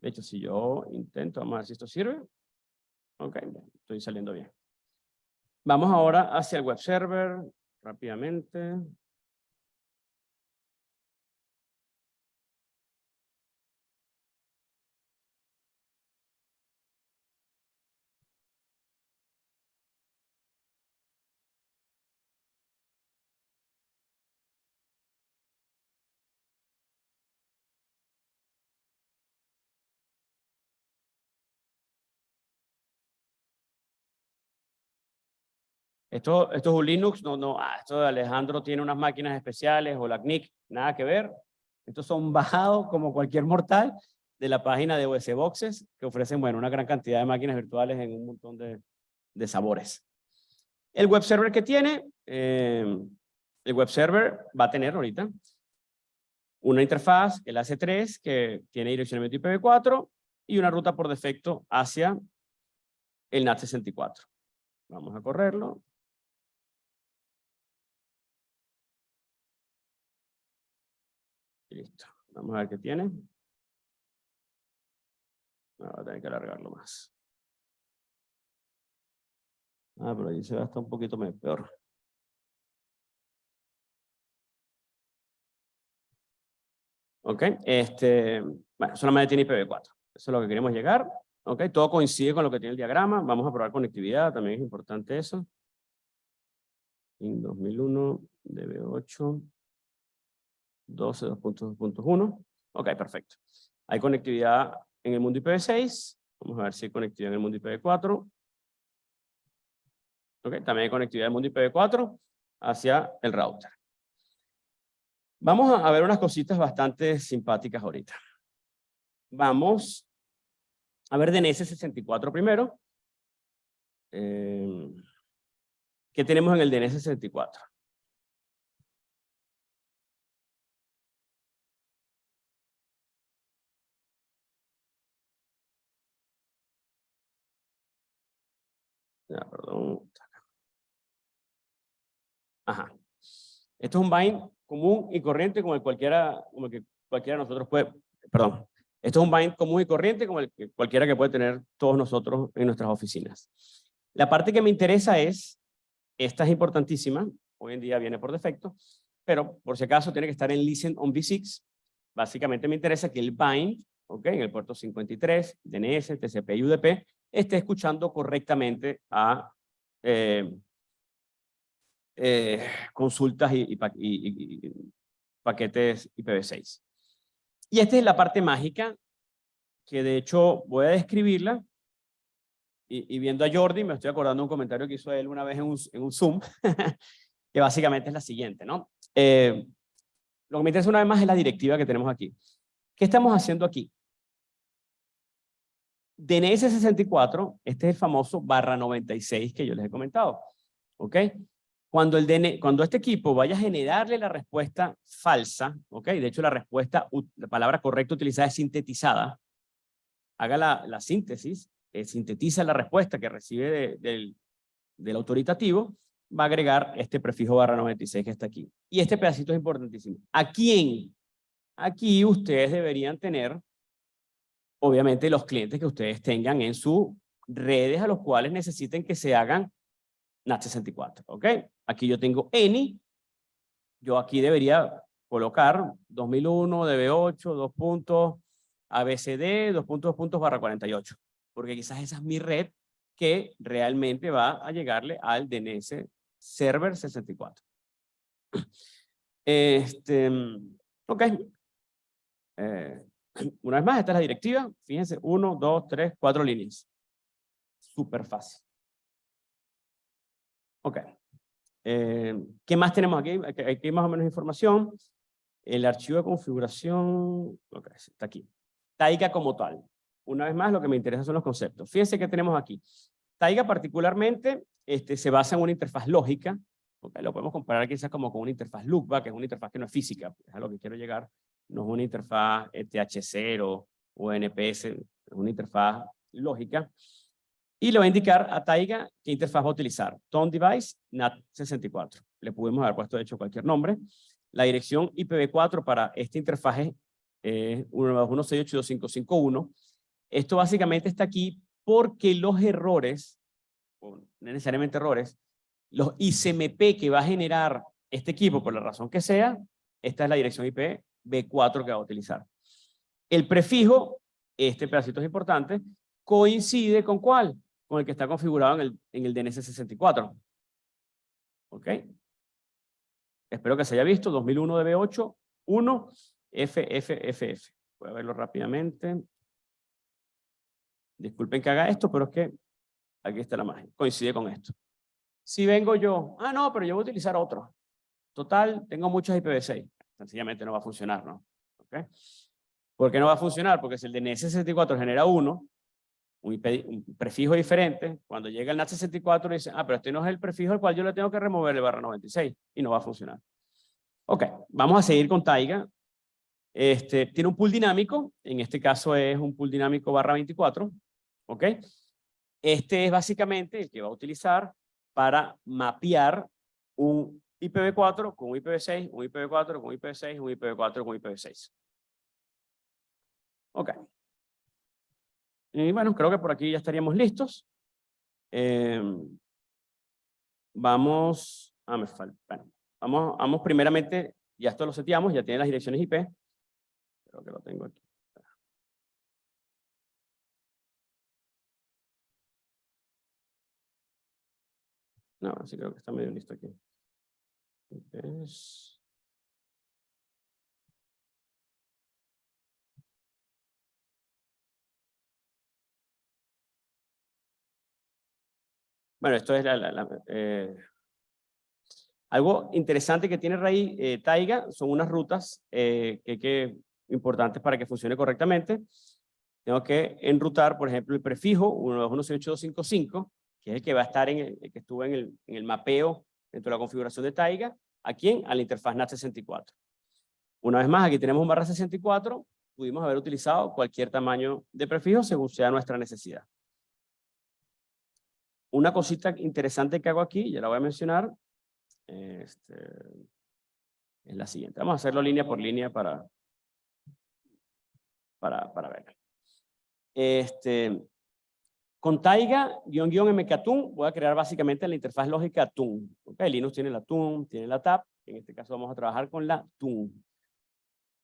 Speaker 2: De hecho, si yo intento, vamos a ver si esto sirve. Ok, estoy saliendo bien. Vamos ahora hacia el web server, rápidamente. Esto, esto es un Linux, no, no, ah, esto de Alejandro tiene unas máquinas especiales o la CNIC, nada que ver. Estos son [LAUGHS] bajados como cualquier mortal de la página de OS Boxes que ofrecen, bueno, una gran cantidad de máquinas virtuales en un montón de, de sabores. El web server que tiene, eh, el web server va a tener ahorita una interfaz, el AC3, que tiene direccionamiento IPv4 y una ruta por defecto hacia el NAT64. Vamos a correrlo. Listo. Vamos a ver qué tiene. No, voy a tener que alargarlo más. Ah, pero ahí se va a estar un poquito peor. ¿Ok? Este, bueno, solamente tiene IPv4. Eso es lo que queremos llegar. ¿Ok? Todo coincide con lo que tiene el diagrama. Vamos a probar conectividad, también es importante eso. En 2001, DB8, 12, 2.2.1. Ok, perfecto. Hay conectividad en el mundo IPv6. Vamos a ver si hay conectividad en el mundo IPv4. Ok, también hay conectividad en el mundo IPv4 hacia el router. Vamos a ver unas cositas bastante simpáticas ahorita. Vamos a ver DNS64 primero. Eh, ¿Qué tenemos en el DNS64? Ya, perdón. Ajá. Esto es un bind común y corriente como el cualquiera, como el que cualquiera de nosotros puede, perdón, esto es un bind común y corriente como el que cualquiera que puede tener todos nosotros en nuestras oficinas. La parte que me interesa es, esta es importantísima, hoy en día viene por defecto, pero por si acaso tiene que estar en listen on v6. Básicamente me interesa que el bind, ¿ok? en el puerto 53, DNS, TCP y UDP, esté escuchando correctamente a eh, eh, consultas y, paquetes IPv6. Y esta es la parte mágica, que de hecho voy a describirla, y, viendo a Jordi, me estoy acordando un comentario que hizo él una vez en un, Zoom, [LAUGHS] que básicamente es la siguiente, ¿no? Eh, lo que me interesa una vez más es la directiva que tenemos aquí. ¿Qué estamos haciendo aquí? DNS 64, este es el famoso barra 96 que yo les he comentado. ¿Ok? Cuando, el cuando este equipo vaya a generarle la respuesta falsa, ¿ok? De hecho, la respuesta, la palabra correcta utilizada es sintetizada. Haga la, síntesis, eh, sintetiza la respuesta que recibe del, del autoritativo, va a agregar este prefijo barra 96 que está aquí. Y este pedacito es importantísimo. ¿A quién? Aquí ustedes deberían tener, obviamente, los clientes que ustedes tengan en sus redes a los cuales necesiten que se hagan NAT64, ¿ok? Aquí yo tengo ENI, yo aquí debería colocar 2001, DB8, dos puntos, ABCD, dos puntos, dos puntos, barra 48, porque quizás esa es mi red que realmente va a llegarle al DNS Server 64. Este, ok. Eh, [CLEARS THROAT] una vez más, esta es la directiva. Fíjense, uno, dos, tres, cuatro líneas. Súper fácil. Ok. Eh, ¿Qué más tenemos aquí? Aquí hay más o menos información. El archivo de configuración, okay, está aquí. Taiga como tal. Una vez más, lo que me interesa son los conceptos. Fíjense que tenemos aquí. Taiga particularmente este, se basa en una interfaz lógica. Okay, lo podemos comparar quizás como con una interfaz loopback, que es una interfaz que no es física, es a lo que quiero llegar. No es una interfaz TH0 o NPS, es una interfaz lógica. Y le va a indicar a Taiga qué interfaz va a utilizar. Tone Device NAT64. Le pudimos haber puesto de hecho cualquier nombre. La dirección IPv4 para esta interfaz es eh, 192.168.2551. Esto básicamente está aquí porque los errores, no necesariamente errores, los ICMP que va a generar este equipo, por la razón que sea, esta es la dirección IPv4 que va a utilizar. El prefijo, este pedacito es importante, coincide con cuál? con el que está configurado en el, en el DNS64. ¿Ok? Espero que se haya visto, 2001 DB8, 1, FFFF. Voy a verlo rápidamente. Disculpen que haga esto, pero es que aquí está la magia. Coincide con esto. Si vengo yo, ah, no, pero yo voy a utilizar otro. Total, tengo muchos IPv6. Sencillamente no va a funcionar, ¿no? ¿Ok? ¿Por qué no va a funcionar? Porque si el DNS64 genera 1, un, prefijo diferente, cuando llega el NAT64 dice, ah, pero este no es el prefijo al cual yo le tengo que remover el barra 96 y no va a funcionar. Ok, vamos a seguir con Taiga. Este, tiene un pool dinámico, en este caso es un pool dinámico barra 24, ok. Este es básicamente el que va a utilizar para mapear un IPv4 con un IPv6, un IPv4 con un IPv6, un IPv4 con un IPv6. Ok. Y bueno, creo que por aquí ya estaríamos listos. Em, vamos, ah, me falta, bueno, vamos, vamos primeramente, ya esto lo seteamos, ya tiene las direcciones IP. creo que lo tengo aquí. No, sí creo que está medio listo aquí. Bueno, esto es la, la- la, eh, algo interesante que tiene Raíz eh, Taiga son unas rutas eh, que, que importantes para que funcione correctamente. Tengo que enrutar, por ejemplo, el prefijo 192.168.255, que es el que va a estar en el, el que estuvo en el, en el mapeo dentro de la configuración de Taiga. ¿A quién? A la interfaz NAT64. Una vez más, aquí tenemos un barra 64. Pudimos haber utilizado cualquier tamaño de prefijo según sea nuestra necesidad. Una cosita interesante que hago aquí, ya la voy a mencionar, este, es la siguiente. Vamos a hacerlo línea por línea para, para, para ver. Este, con Taiga, guion, guion, mkToon, voy a crear básicamente la interfaz lógica Toon. Okay, Linux tiene la Toon, tiene la TAP. En este caso vamos a trabajar con la Toon.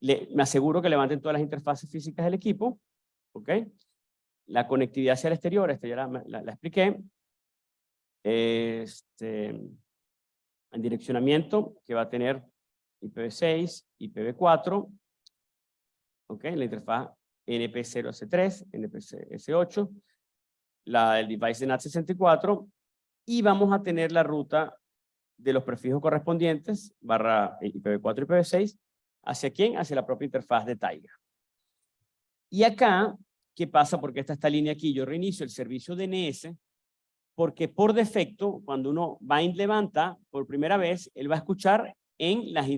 Speaker 2: Le, me aseguro que levanten todas las interfaces físicas del equipo. ¿ok? La conectividad hacia el exterior, esta ya la, la, la expliqué. Este, en direccionamiento, que va a tener IPv6, IPv4. ¿ok? La interfaz NP0S3, NPS8 la del device de NAT64 y vamos a tener la ruta de los prefijos correspondientes barra IPv4 y IPv6 ¿hacia quién? Hacia la propia interfaz de Taiga. Y acá, ¿qué pasa? Porque está esta línea aquí, yo reinicio el servicio DNS porque por defecto, cuando uno bind levanta por primera vez, él va a escuchar en las,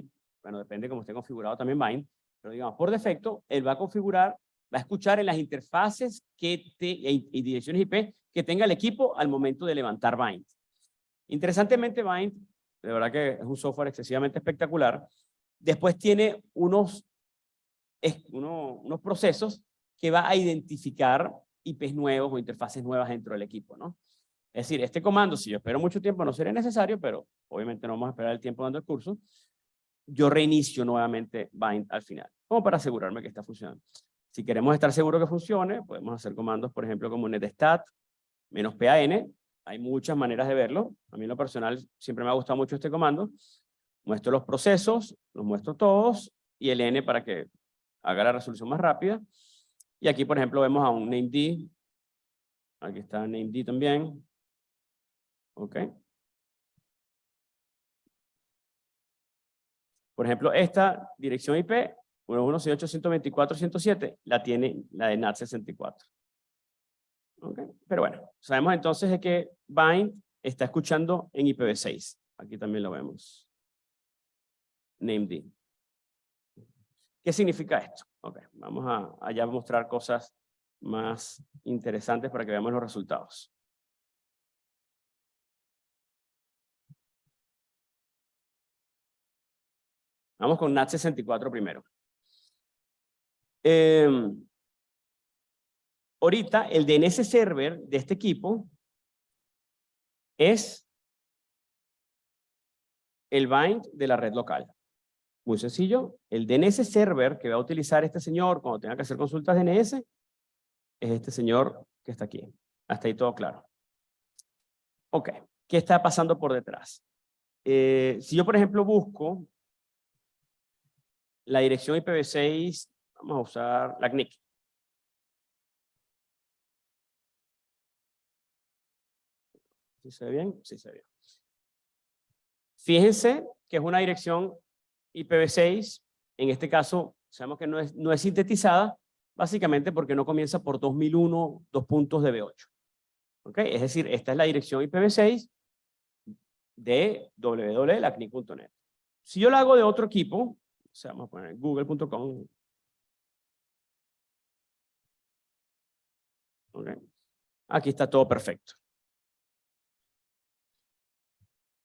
Speaker 2: bueno, depende cómo esté configurado también bind, pero digamos, por defecto, él va a configurar va a escuchar en las interfaces que te, y, direcciones IP que tenga el equipo al momento de levantar Bind. Interesantemente, Bind, de verdad que es un software excesivamente espectacular, después tiene unos, unos procesos que va a identificar IPs nuevos o interfaces nuevas dentro del equipo, ¿no? Es decir, este comando, si yo espero mucho tiempo, no sería necesario, pero obviamente no vamos a esperar el tiempo dando el curso, yo reinicio nuevamente Bind al final, como para asegurarme que está funcionando. Si queremos estar seguros que funcione, podemos hacer comandos, por ejemplo, como netstat, menos pan. Hay muchas maneras de verlo. A mí en lo personal siempre me ha gustado mucho este comando. Muestro los procesos, los muestro todos, y el n para que haga la resolución más rápida. Y aquí, por ejemplo, vemos a un named. Aquí está named también. Ok. Por ejemplo, esta dirección IP 1.168.124.107 la tiene la de NAT64. Okay. Pero bueno, sabemos entonces de que bind está escuchando en IPv6. Aquí también lo vemos. Named. ¿Qué significa esto? Okay. Vamos a allá mostrar cosas más interesantes para que veamos los resultados. Vamos con NAT64 primero. Eh, ahorita el DNS server de este equipo es el bind de la red local. Muy sencillo. El DNS server que va a utilizar este señor cuando tenga que hacer consultas DNS es este señor que está aquí. Hasta ahí todo claro. Ok. ¿Qué está pasando por detrás? Eh, si yo, por ejemplo, busco la dirección IPv6 Vamos a usar la CNIC. ¿Sí se ve bien? Sí se ve bien. Fíjense que es una dirección IPv6. En este caso, sabemos que no es, no es sintetizada, básicamente porque no comienza por 2001, dos puntos de B8. ¿Ok? Es decir, esta es la dirección IPv6 de www.lacnic.net. Si yo la hago de otro equipo, o sea, vamos a poner google.com Okay. Aquí está todo perfecto.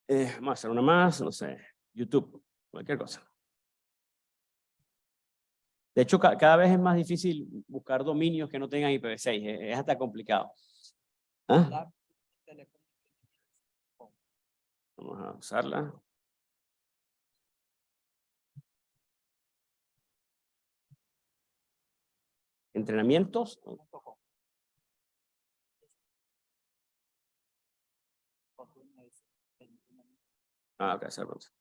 Speaker 2: Eh, vamos a hacer una más, no sé, YouTube, cualquier cosa. De hecho, ca cada vez es más difícil buscar dominios que no tengan IPv6, es, es hasta complicado. ¿Ah? Vamos a usarla. entrenamientos. Ah, ok, servers.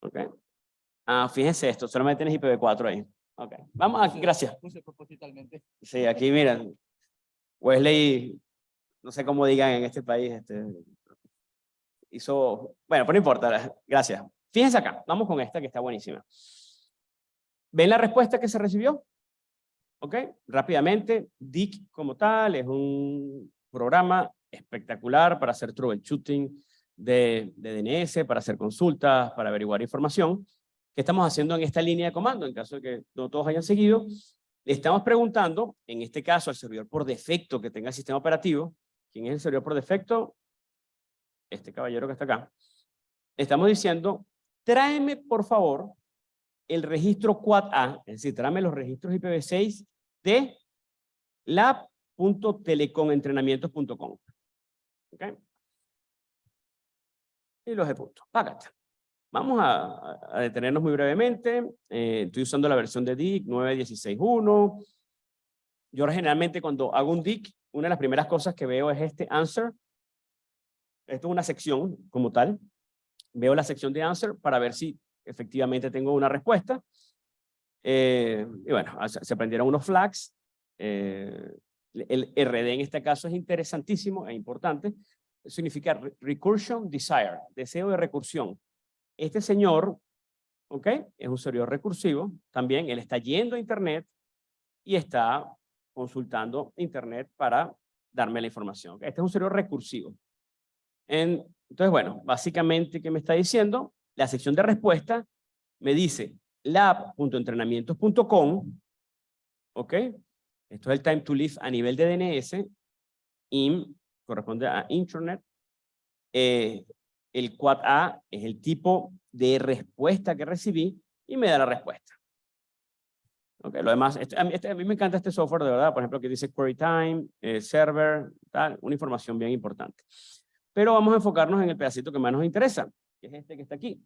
Speaker 2: Ok. Ah, fíjense esto, solamente tienes IPv4 ahí. Ok, vamos aquí, gracias. Sí, aquí miren. Wesley, no sé cómo digan en este país, este, hizo, bueno, pero no importa, gracias. Fíjense acá, vamos con esta que está buenísima. ¿Ven la respuesta que se recibió? ¿Ok? Rápidamente, DIC como tal es un programa espectacular para hacer troubleshooting de, de DNS, para hacer consultas, para averiguar información. ¿Qué estamos haciendo en esta línea de comando? En caso de que no todos hayan seguido, le estamos preguntando, en este caso al servidor por defecto que tenga el sistema operativo, ¿quién es el servidor por defecto? Este caballero que está acá. Estamos diciendo, tráeme por favor el registro Quad-A, es decir, tráeme los registros IPv6 de lab.telecomentrenamientos.com. ¿Ok? Y los ejecuto. Págate. Vamos a, detenernos muy brevemente. Eh, estoy usando la versión de DIC 9.16.1. Yo generalmente cuando hago un DIC, una de las primeras cosas que veo es este answer. Esto es una sección como tal. Veo la sección de answer para ver si efectivamente tengo una respuesta. Eh, y bueno, se aprendieron unos flags. Eh, el RD en este caso es interesantísimo e importante. Significa recursion desire, deseo de recursión. Este señor, ¿ok? Es un servidor recursivo. También él está yendo a Internet y está consultando Internet para darme la información. Este es un servidor recursivo. entonces, bueno, básicamente, ¿qué me está diciendo? la sección de respuesta me dice lab.entrenamientos.com, ¿ok? Esto es el time to live a nivel de DNS, IM corresponde a Internet, eh, el quad A es el tipo de respuesta que recibí y me da la respuesta. Okay, lo demás, este, a, mí, me encanta este software de verdad, por ejemplo, que dice query time, eh, server, tal, una información bien importante. Pero vamos a enfocarnos en el pedacito que más nos interesa, que es este que está aquí.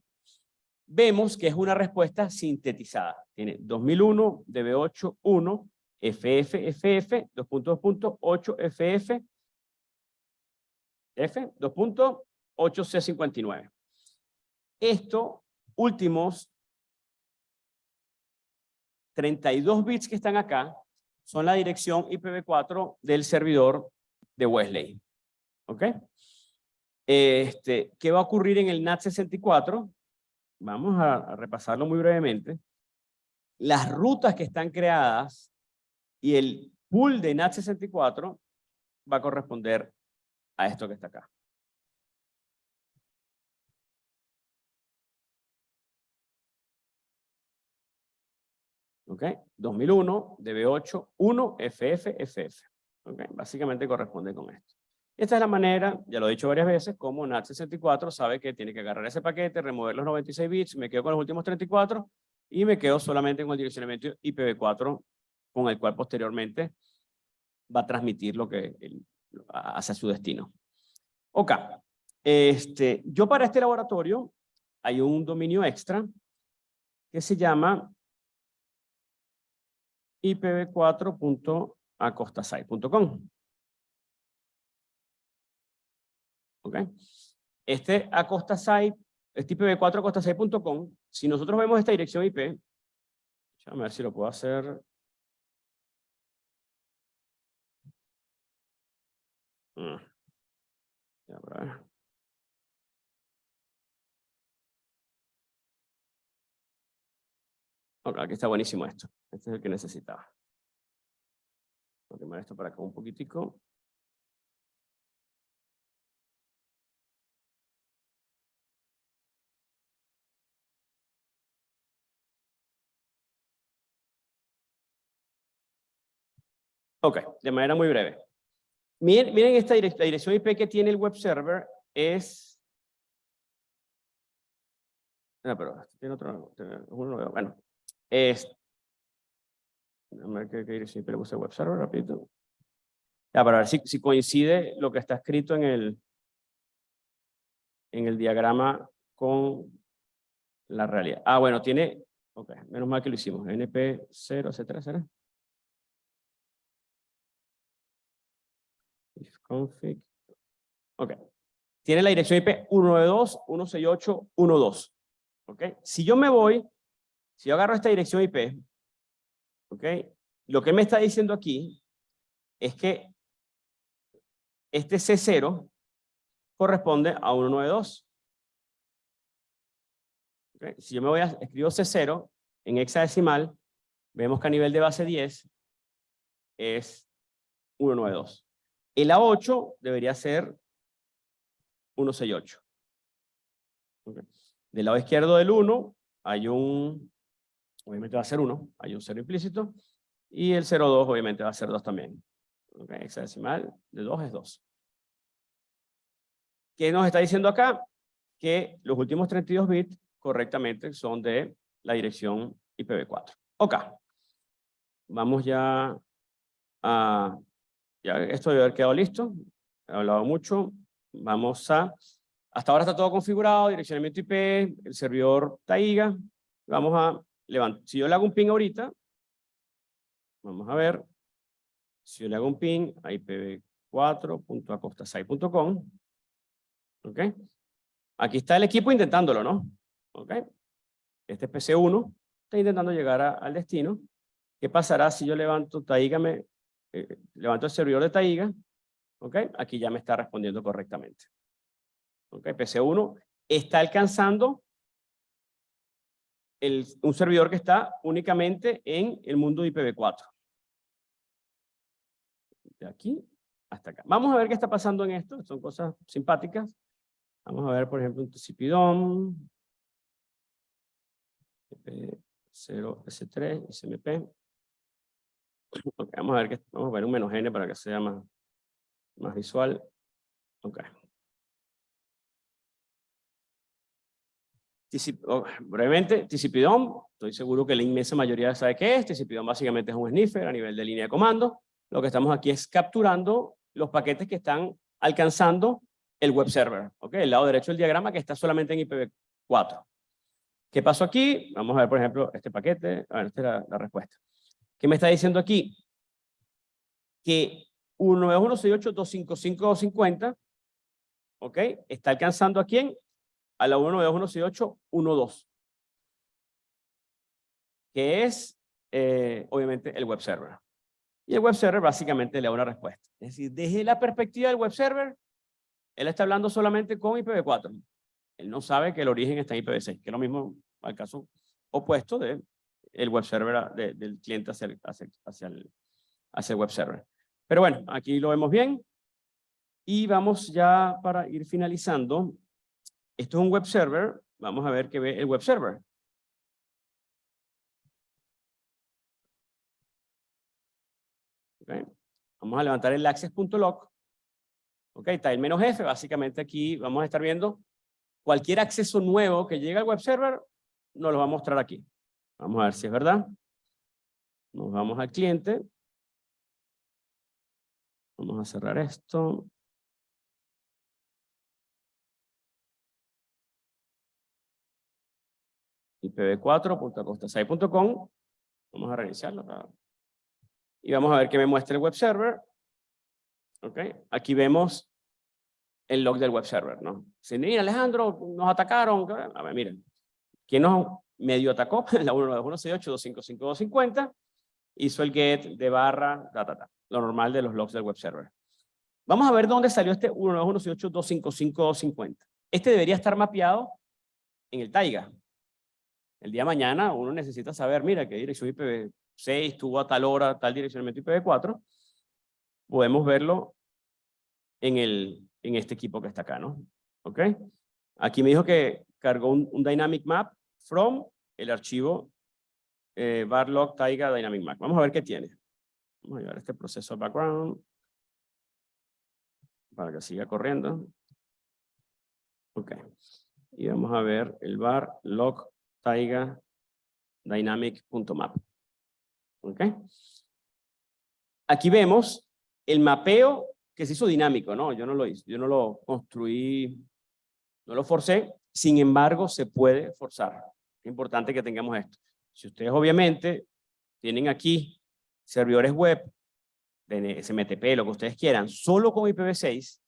Speaker 2: Vemos que es una respuesta sintetizada. Tiene 2001, DB8, 1, FF, FF, 2.2.8, FF, F, 2.8C59. Esto, últimos 32 bits que están acá, son la dirección IPv4 del servidor de Wesley. ¿Ok? Este, ¿Qué va a ocurrir en el NAT64? Vamos a, repasarlo muy brevemente. Las rutas que están creadas y el pool de NAT64 va a corresponder a esto que está acá. ¿Ok? 2001, DB8, 1, FF, FF. ¿Ok? Básicamente corresponde con esto. Esta es la manera, ya lo he dicho varias veces, como NAT64 sabe que tiene que agarrar ese paquete, remover los 96 bits, me quedo con los últimos 34 y me quedo solamente con el direccionamiento IPv4 con el cual posteriormente va a transmitir lo que hacia su destino. Ok, este, yo para este laboratorio hay un dominio extra que se llama ipv4.acostasite.com. ¿ok? Este Acosta Site, este IPv4 acostasite.com, si nosotros vemos esta dirección IP, a ver si lo puedo hacer. Mm. Ya, Ok, aquí está buenísimo esto. Este es el que necesitaba. Voy a tomar esto para acá un poquitico. Ok, de manera muy breve. Miren, miren esta dirección IP que tiene el web server es... No, pero tiene otro, Bueno, es... A ver qué, dirección IP le puse el web server, rapidito. Ya, para ver si, si coincide lo que está escrito en el, en el diagrama con la realidad. Ah, bueno, tiene Ok, menos mal que lo hicimos. NP0, etcétera, ¿será? Config. Ok. Tiene la dirección IP 192.168.1.2. Ok. Si yo me voy, si yo agarro esta dirección IP, ok, lo que me está diciendo aquí es que este C0 corresponde a 192. Okay. Si yo me voy a escribo C0 en hexadecimal, vemos que a nivel de base 10 es 192. El A8 debería ser 168. Okay. Del lado izquierdo del 1 hay un, obviamente va a ser 1, hay un 0 implícito, y el 02 obviamente va a ser 2 también. Okay. Hexadecimal de 2 es 2. ¿Qué nos está diciendo acá? Que los últimos 32 bits correctamente son de la dirección IPv4. Ok. Vamos ya a... Ya esto debe haber quedado listo. He hablado mucho. Vamos a... Hasta ahora está todo configurado, direccionamiento IP, el servidor Taiga. Vamos a levantar. Si yo le hago un ping ahorita, vamos a ver. Si yo le hago un ping a ipv4.acostasai.com, ¿ok? Aquí está el equipo intentándolo, ¿no? ¿ok? Este es PC1, está intentando llegar al destino. ¿Qué pasará si yo levanto Taiga, me, eh, levanto el servidor de Taiga? ¿Ok? Aquí ya me está respondiendo correctamente. ¿Ok? PC1 está alcanzando el, un servidor que está únicamente en el mundo IPv4. De aquí hasta acá. Vamos a ver qué está pasando en esto. Son cosas simpáticas. Vamos a ver, por ejemplo, un TCP-DOM, 0S3, SMP. Okay, vamos a ver que vamos a ver un menos n para que sea más, más visual. Okay. Oh, brevemente, TCP-DOM, estoy seguro que la inmensa mayoría sabe qué es. TCP-DOM básicamente es un sniffer a nivel de línea de comando. Lo que estamos aquí es capturando los paquetes que están alcanzando el web server. ¿okay? El lado derecho del diagrama que está solamente en IPv4. ¿Qué pasó aquí? Vamos a ver, por ejemplo, este paquete. A ver, esta es la, la respuesta. ¿Qué me está diciendo aquí? Que 19168.255.250, ¿ok? Está alcanzando a quién? A la 192.168.1.2. Que es, eh, obviamente, el web server. Y el web server básicamente le da una respuesta. Es decir, desde la perspectiva del web server, él está hablando solamente con IPv4. Él no sabe que el origen está en IPv6, que es lo mismo al caso opuesto del el web server, de, del cliente hacia el, hacia, hacia, el, hacia el web server. Pero bueno, aquí lo vemos bien. Y vamos ya para ir finalizando. Esto es un web server. Vamos a ver qué ve el web server. Okay. Vamos a levantar el access.log. Ok, está el menos F. Básicamente aquí vamos a estar viendo cualquier acceso nuevo que llegue al web server, nos lo va a mostrar aquí. Vamos a ver si es verdad. Nos vamos al cliente. Vamos a cerrar esto. ipv4.acostasai.com. Vamos a reiniciarlo. Y vamos a ver que me muestra el web server. Okay. Aquí vemos el log del web server, ¿no? Si, mira, Alejandro, nos atacaron. A ver, miren. ¿Quién nos medio atacó? [LAUGHS] La 192.168.255.250 hizo el get de barra, ta, ta, ta, lo normal de los logs del web server. Vamos a ver dónde salió este 192.168.255.250. Este debería estar mapeado en el Taiga. El día mañana uno necesita saber, mira, qué dirección IPv6 tuvo a tal hora, tal direccionamiento IPv4 podemos verlo en, el, en este equipo que está acá, ¿no? ¿Ok? Aquí me dijo que cargó un dynamic map from el archivo eh, barlog taiga dynamic map. Vamos a ver qué tiene. Vamos a llevar este proceso background para que siga corriendo. Ok. Y vamos a ver el bar log taiga dynamic.map. Ok. Aquí vemos el mapeo que se hizo dinámico, ¿no? Yo no lo hice, yo no lo construí, no lo forcé, sin embargo, se puede forzar. Importante que tengamos esto. Si ustedes obviamente tienen aquí servidores web, de SMTP, lo que ustedes quieran, solo con IPv6,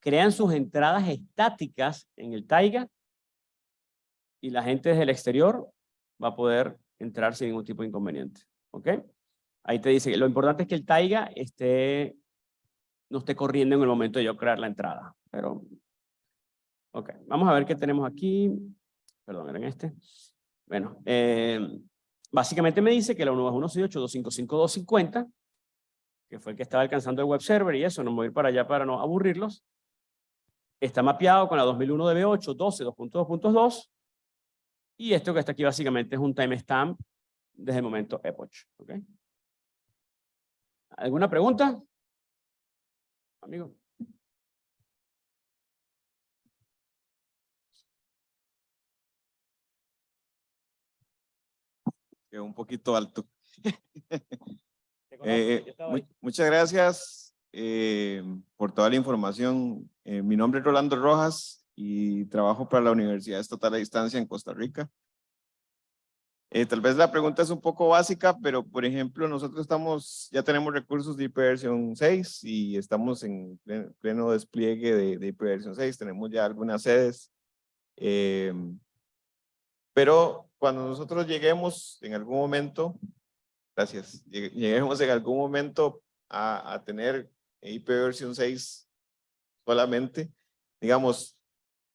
Speaker 2: crean sus entradas estáticas en el Taiga y la gente desde el exterior va a poder entrar sin ningún tipo de inconveniente. ¿Ok? Ahí te dice que lo importante es que el Taiga esté, no esté corriendo en el momento de yo crear la entrada. Pero, ok, vamos a ver qué tenemos aquí. Perdón, era este. Bueno, eh, básicamente me dice que la 1.168.255.250, que fue el que estaba alcanzando el web server y eso, no voy a ir para allá para no aburrirlos, está mapeado con la 2001 DB8, 12, 2.2.2, y esto que está aquí básicamente es un timestamp desde el momento epoch. ¿okay? ¿Alguna pregunta? Amigo.
Speaker 4: Un poquito alto. [LAUGHS] Eh, muchas gracias eh, por toda la información. Eh, mi nombre es Rolando Rojas y trabajo para la Universidad Estatal a Distancia en Costa Rica. tal vez la pregunta es un poco básica, pero por ejemplo, nosotros estamos, ya tenemos recursos de ipv 6 y estamos en pleno, despliegue de, de ipv 6, tenemos ya algunas sedes. Pero cuando nosotros lleguemos en algún momento, gracias, lleguemos en algún momento a, a tener IP versión 6 solamente, digamos,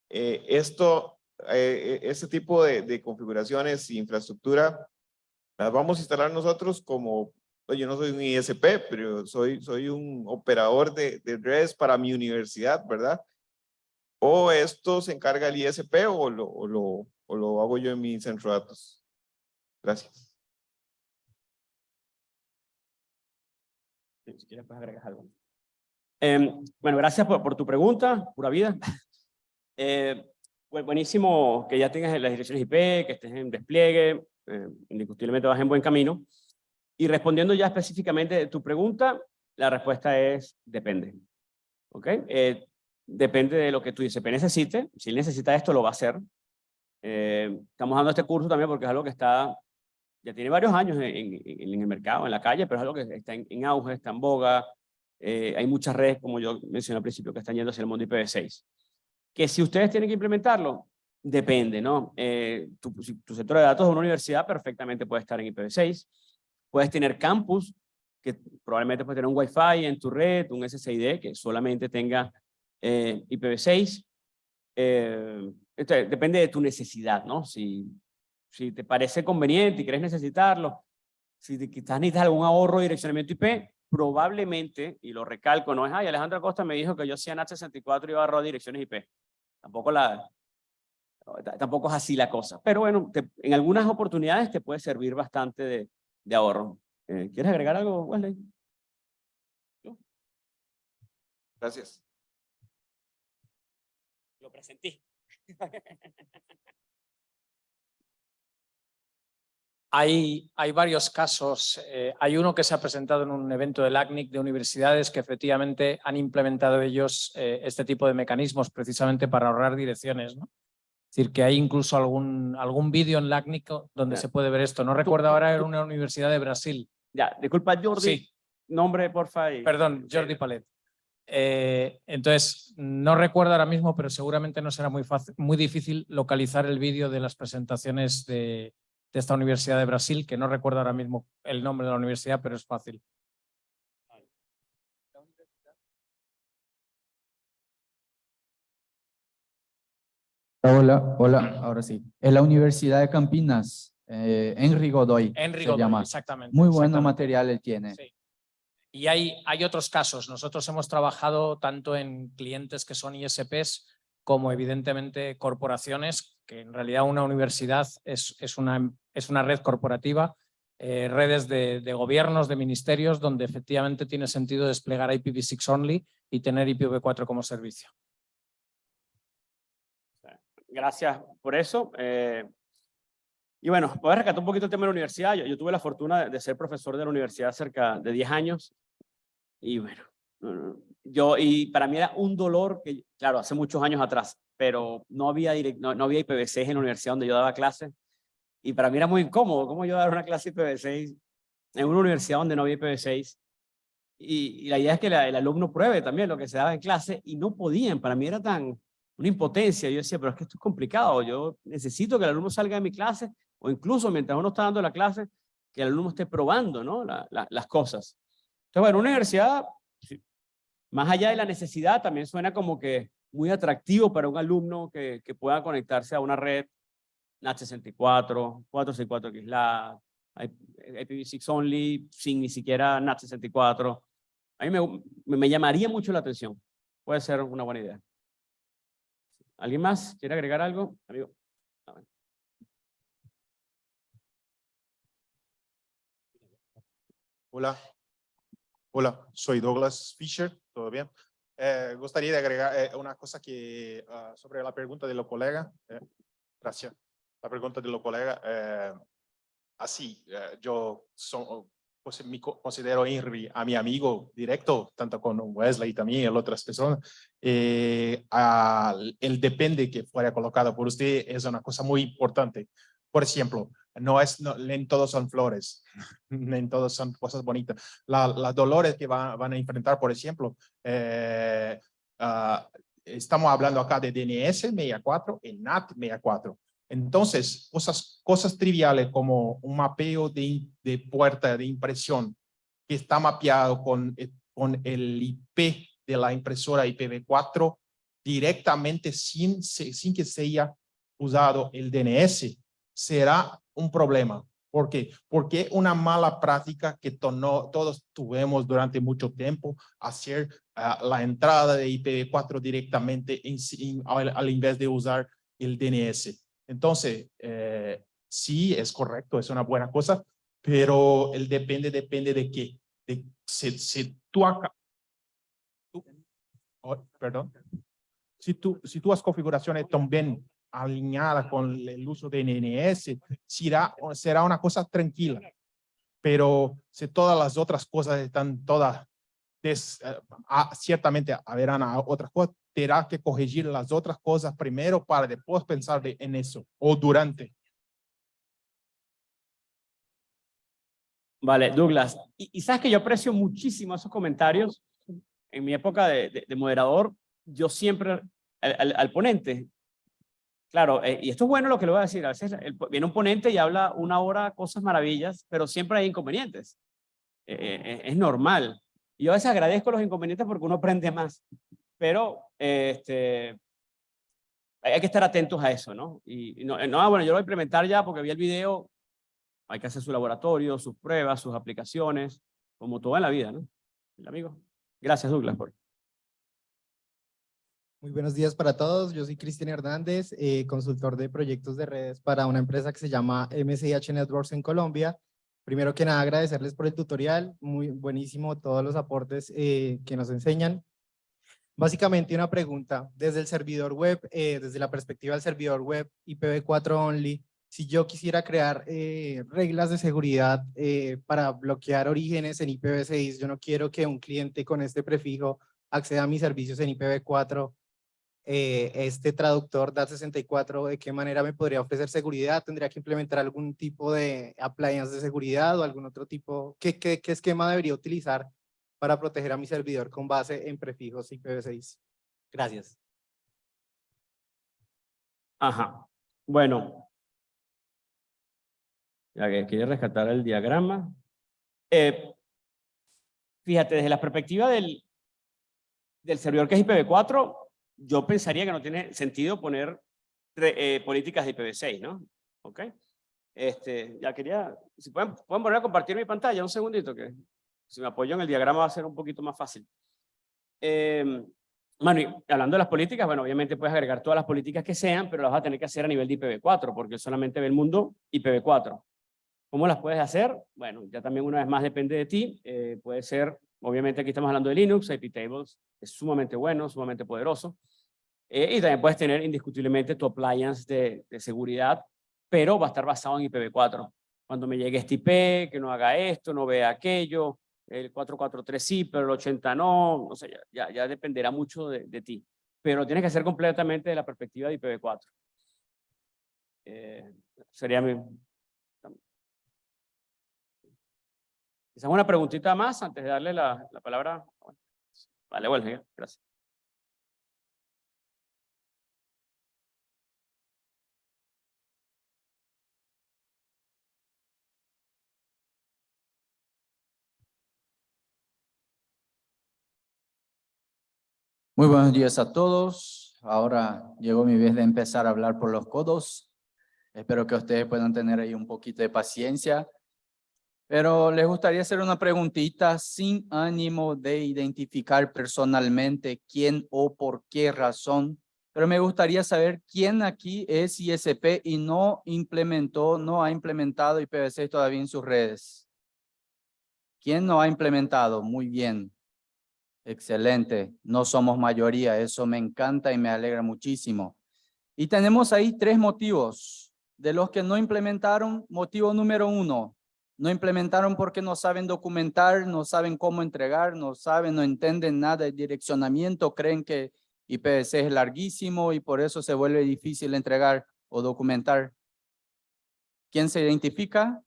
Speaker 4: eh, esto, eh, este tipo de, configuraciones y infraestructura las vamos a instalar nosotros como, yo no soy un ISP, pero soy, soy un operador de, de redes para mi universidad, ¿verdad? O esto se encarga el ISP o lo, o lo hago yo en mi centro de datos? Gracias.
Speaker 2: Si quieres, pues agregar algo. Em, bueno, gracias por, tu pregunta, pura vida. [LAUGHS] Eh, buenísimo que ya tengas las direcciones IP, que estés en despliegue, eh, indiscutiblemente vas en buen camino. Y respondiendo ya específicamente tu pregunta, la respuesta es depende. ¿Ok? Eh, depende de lo que tu ISP necesite. Si necesita esto, lo va a hacer. Eh, estamos dando este curso también porque es algo que está, ya tiene varios años en, en, el mercado, en la calle, pero es algo que está en, auge, está en boga. Eh, hay muchas redes, como yo mencioné al principio, que están yendo hacia el mundo IPv6. Que si ustedes tienen que implementarlo, depende, ¿no? Eh, tu, tu sector de datos de una universidad perfectamente puede estar en IPv6. Puedes tener campus, que probablemente puede tener un Wi-Fi en tu red, un SSID que solamente tenga IPv6. Eh, depende de tu necesidad, ¿no? Si, si te parece conveniente y quieres necesitarlo, si quizás necesitas algún ahorro de direccionamiento IP, probablemente, y lo recalco, no es, ay, Alejandro Costa me dijo que yo hacía NAT64 y iba a ahorrar direcciones IP. Tampoco, la, tampoco es así la cosa. Pero bueno, en algunas oportunidades te puede servir bastante de, de ahorro. Eh, ¿Quieres agregar algo, Wesley?
Speaker 4: Gracias.
Speaker 2: Lo presenté.
Speaker 5: Hay, hay, varios casos. Eh, hay uno que se ha presentado en un evento del ACNIC de universidades que efectivamente han implementado ellos eh, este tipo de mecanismos precisamente para ahorrar direcciones. ¿no? Es decir, que hay incluso algún, algún vídeo en el ACNIC donde se puede ver esto. No recuerdo ahora, era una universidad de Brasil.
Speaker 2: Ya, disculpa Jordi. Sí. Nombre, porfa.
Speaker 5: Perdón, Jordi Palet. Eh, entonces, no recuerdo ahora mismo, pero seguramente no será muy, fácil, muy difícil localizar el vídeo de las presentaciones de, esta Universidad de Brasil, que no recuerdo ahora mismo el nombre de la universidad, pero es fácil.
Speaker 6: Hola, hola, ahora sí. Es la Universidad de Campinas, eh, Godoy.
Speaker 5: Henry Godoy, exactamente.
Speaker 6: Muy buen material él tiene. Sí.
Speaker 5: Y hay, otros casos. Nosotros hemos trabajado tanto en clientes que son ISPs como evidentemente corporaciones, que en realidad una universidad es, una, es una red corporativa, eh, redes de, de, gobiernos, de ministerios, donde efectivamente tiene sentido desplegar IPv6 only y tener IPv4 como servicio.
Speaker 2: Gracias por eso. Eh, y bueno, voy a rescatar un poquito el tema de la universidad. Yo, yo tuve la fortuna de, de, ser profesor de la universidad cerca de 10 años y bueno, yo, y para mí era un dolor que, claro, hace muchos años atrás, pero no había, direct, no, no había IPv6 en la universidad donde yo daba clases. Y para mí era muy incómodo, ¿cómo yo dar una clase IPv6 en una universidad donde no había IPv6? Y, y la idea es que la- el alumno pruebe también lo que se daba en clase y no podían, para mí era tan una impotencia. Yo decía, pero es que esto es complicado, yo necesito que el alumno salga de mi clase o incluso mientras uno está dando la clase, que el alumno esté probando ¿no? La- la- las cosas. Entonces, bueno, una universidad, más allá de la necesidad, también suena como que muy atractivo para un alumno que, que pueda conectarse a una red NAT64, 464 XLAT, IPv6 only, sin ni siquiera NAT64. A mí me, me llamaría mucho la atención. Puede ser una buena idea. ¿Alguien más quiere agregar algo? Amigo.
Speaker 7: Hola. Hola, soy Douglas Fisher, ¿todo bien? Eh, gustaría agregar eh, una cosa que ah, sobre la pregunta de los colegas. eh, gracias. La pregunta de los colegas. eh, así, eh, yo son, pues, me co- considero Henry a mi amigo directo, tanto con Wesley y también otras personas. Eh, el depende que fuera colocado por usted es una cosa muy importante. Por ejemplo, no es, no, en todos son flores, [LAUGHS] en todos son cosas bonitas. La- las dolores que van, van a enfrentar, por ejemplo, eh, ah, estamos hablando acá de DNS 64 y NAT 64. Entonces, cosas, cosas triviales como un mapeo de, de puerta de impresión que está mapeado con, eh, con el IP de la impresora IPv4 directamente sin, sin que sea usado el DNS, será un problema. ¿Por qué? Porque una mala práctica que tono- todos tuvimos durante mucho tiempo, hacer ah, la entrada de IPv4 directamente en, al, al invés de usar el DNS. Entonces, eh, sí, es correcto, es una buena cosa, pero el depende, depende de qué. De, si, si tú acá, tú- oh, perdón, si, tú, si tú has configuraciones también alineadas con el uso de DNS, será, será una cosa tranquila. Pero si todas las otras cosas están todas, eh, ciertamente habrán ah, otras cosas, tendrá que corregir las otras cosas primero para después pensar de- en eso o durante.
Speaker 2: Vale, Douglas. Y, y sabes que yo aprecio muchísimo esos comentarios. En mi época de, de- de moderador, yo siempre al ponente, claro, eh, y esto es bueno lo que le voy a decir, a veces el- viene un ponente y habla una hora cosas maravillas, pero siempre hay inconvenientes. Eh, eh, es normal. Y yo a veces agradezco los inconvenientes porque uno aprende más. Pero eh, este, hay hay que estar atentos a eso, ¿no? Y, y no, eh, no, ah, bueno, yo lo voy a implementar ya porque vi el video, hay que hacer su laboratorio, sus pruebas, sus aplicaciones, como todo en la vida, ¿no? El amigo. Gracias, Douglas. Por...
Speaker 8: Muy buenos días para todos. Yo soy Cristian Hernández, eh, consultor de proyectos de redes para una empresa que se llama MCH Networks en Colombia. Primero que nada, agradecerles por el tutorial. Muy buenísimo todos los aportes eh, que nos enseñan. Básicamente una pregunta, desde el servidor web, eh, desde la perspectiva del servidor web IPv4 only, si yo quisiera crear reglas de seguridad para bloquear orígenes en IPv6, yo no quiero que un cliente con este prefijo acceda a mis servicios en IPv4, eh, este traductor DAT64, ¿de qué manera me podría ofrecer seguridad? ¿Tendría que implementar algún tipo de appliance de seguridad o algún otro tipo? ¿Qué, esquema debería utilizar para proteger a mi servidor con base en prefijos IPv6? Gracias.
Speaker 2: Ajá. Bueno. Ya que quiere rescatar el diagrama. Eh, fíjate, desde la perspectiva del, del servidor que es IPv4, yo pensaría que no tiene sentido poner eh, políticas de IPv6, ¿no? ¿Ok? Este, ya quería, si pueden, pueden volver a compartir mi pantalla, un segundito, que si me apoyo en el diagrama va a ser un poquito más fácil. Eh, bueno, y hablando de las políticas, bueno, obviamente puedes agregar todas las políticas que sean, pero las vas a tener que hacer a nivel de IPv4, porque solamente ve el mundo IPv4. ¿Cómo las puedes hacer? Bueno, ya también una vez más depende de ti. Eh, puede ser, obviamente aquí estamos hablando de Linux, IP Tables, es sumamente bueno, sumamente poderoso. Eh, y también puedes tener indiscutiblemente tu appliance de, seguridad, pero va a estar basado en IPv4. Cuando me llegue este IP, que no haga esto, no vea aquello, el 443 sí, pero el 80 no, o sea, ya, ya, dependerá mucho de, de ti. Pero tienes que hacer completamente de la perspectiva de IPv4. Eh, sería mi, Quizás una preguntita más antes de darle la, la palabra. Vale, bueno, gracias.
Speaker 6: Muy buenos días a todos. Ahora llegó mi vez de empezar a hablar por los codos. Espero que ustedes puedan tener ahí un poquito de paciencia. Pero les gustaría hacer una preguntita sin ánimo de identificar personalmente quién o por qué razón. Pero me gustaría saber quién aquí es ISP y no implementó, no ha implementado IPv6 todavía en sus redes. ¿Quién no ha implementado? Muy bien. Excelente, no somos mayoría, eso me encanta y me alegra muchísimo. Y tenemos ahí tres motivos. De los que no implementaron, motivo número uno, no implementaron porque no saben documentar, no saben cómo entregar, no saben, no entienden nada de direccionamiento, creen que IPv6 es larguísimo y por eso se vuelve difícil entregar o documentar. ¿Quién se identifica?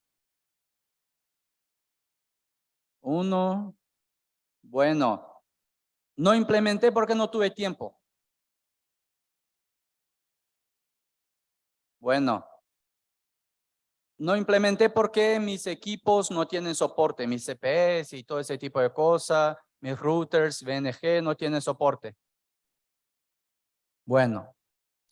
Speaker 6: Uno. Bueno, no implementé porque no tuve tiempo. Bueno, no implementé porque mis equipos no tienen soporte, mis CPS y todo ese tipo de cosas, mis routers, VNG no tienen soporte. Bueno,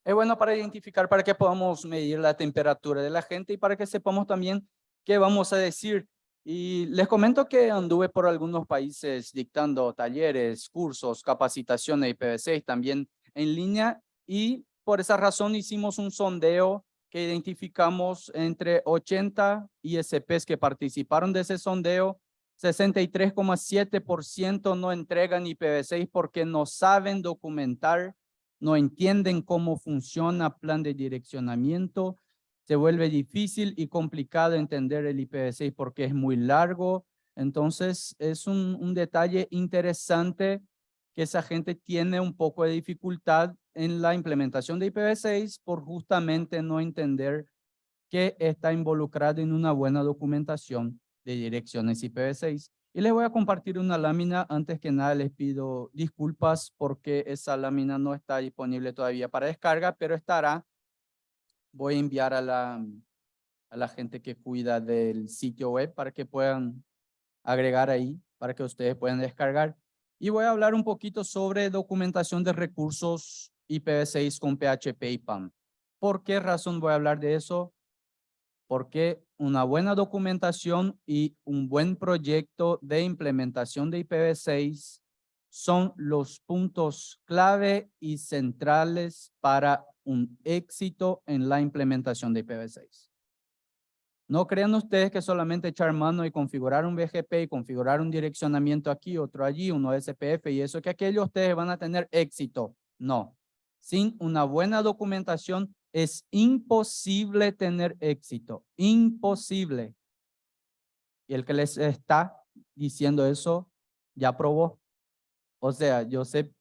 Speaker 6: es bueno para identificar, para que podamos medir la temperatura de la gente y para que sepamos también qué vamos a decir y les comento que anduve por algunos países dictando talleres, cursos, capacitaciones IPv6 también en línea y por esa razón hicimos un sondeo que identificamos entre 80 ISPs que participaron de ese sondeo. 63,7% no entregan IPv6 porque no saben documentar, no entienden cómo funciona plan de direccionamiento se vuelve difícil y complicado entender el IPv6 porque es muy largo. Entonces, es un, un detalle interesante que esa gente tiene un poco de dificultad en la implementación de IPv6 por justamente no entender que está involucrado en una buena documentación de direcciones IPv6. Y les voy a compartir una lámina. Antes que nada les pido disculpas porque esa lámina no está disponible todavía para descarga, pero estará voy a enviar a la, a la gente que cuida del sitio web para que puedan agregar ahí, para que ustedes puedan descargar. Y voy a hablar un poquito sobre documentación de recursos IPv6 con PHP y PAM. ¿Por qué razón voy a hablar de eso? Porque una buena documentación y un buen proyecto de implementación de IPv6 son los puntos clave y centrales para un éxito en la implementación de IPv6. No crean ustedes que solamente echar mano y configurar un BGP y configurar un direccionamiento aquí, otro allí, uno SPF y eso que aquello ustedes van a tener éxito. No. Sin una buena documentación es imposible tener éxito. Imposible. Y el que les está diciendo eso ya probó. O sea, yo sé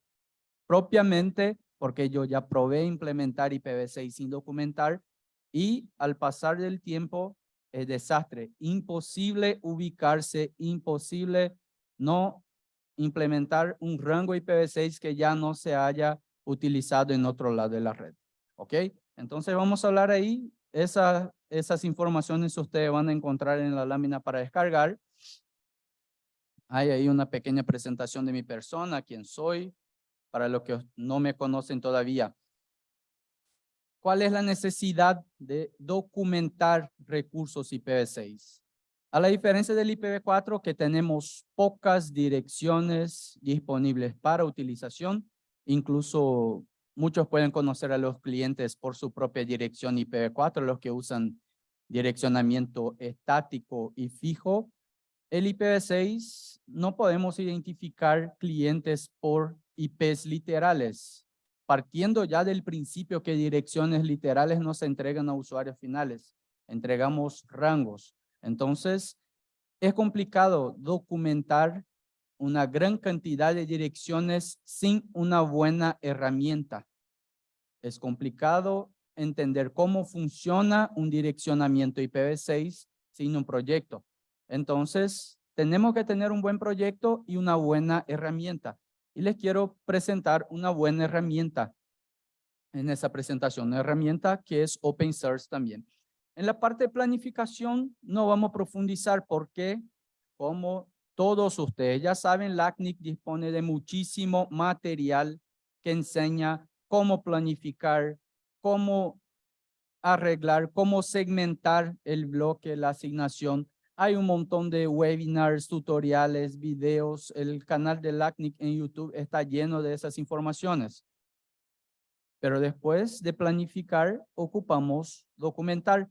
Speaker 6: propiamente porque yo ya probé implementar IPv6 sin documentar y al pasar del tiempo es desastre. Imposible ubicarse, imposible no implementar un rango IPv6 que ya no se haya utilizado en otro lado de la red. ¿Ok? Entonces vamos a hablar ahí. Esa, esas informaciones ustedes van a encontrar en la lámina para descargar. Hay ahí una pequeña presentación de mi persona, quién soy, para los que no me conocen todavía. ¿Cuál es la necesidad de documentar recursos IPv6? A la diferencia del IPv4 que tenemos pocas direcciones disponibles para utilización, incluso muchos pueden conocer a los clientes por su propia dirección IPv4, los que usan direccionamiento estático y fijo. El IPv6 no podemos identificar clientes por IPs literales, partiendo ya del principio que direcciones literales no se entregan a usuarios finales, entregamos rangos. Entonces, es complicado documentar una gran cantidad de direcciones sin una buena herramienta. Es complicado entender cómo funciona un direccionamiento IPv6 sin un proyecto. Entonces, tenemos que tener un buen proyecto y una buena herramienta. Y les quiero presentar una buena herramienta en esa presentación, una herramienta que es open source también. En la parte de planificación no vamos a profundizar porque, como todos ustedes ya saben, LACNIC dispone de muchísimo material que enseña cómo planificar, cómo arreglar, cómo segmentar el bloque, la asignación. Hay un montón de webinars, tutoriales, videos. El canal de LACNIC en YouTube está lleno de esas informaciones. Pero después de planificar, ocupamos documentar.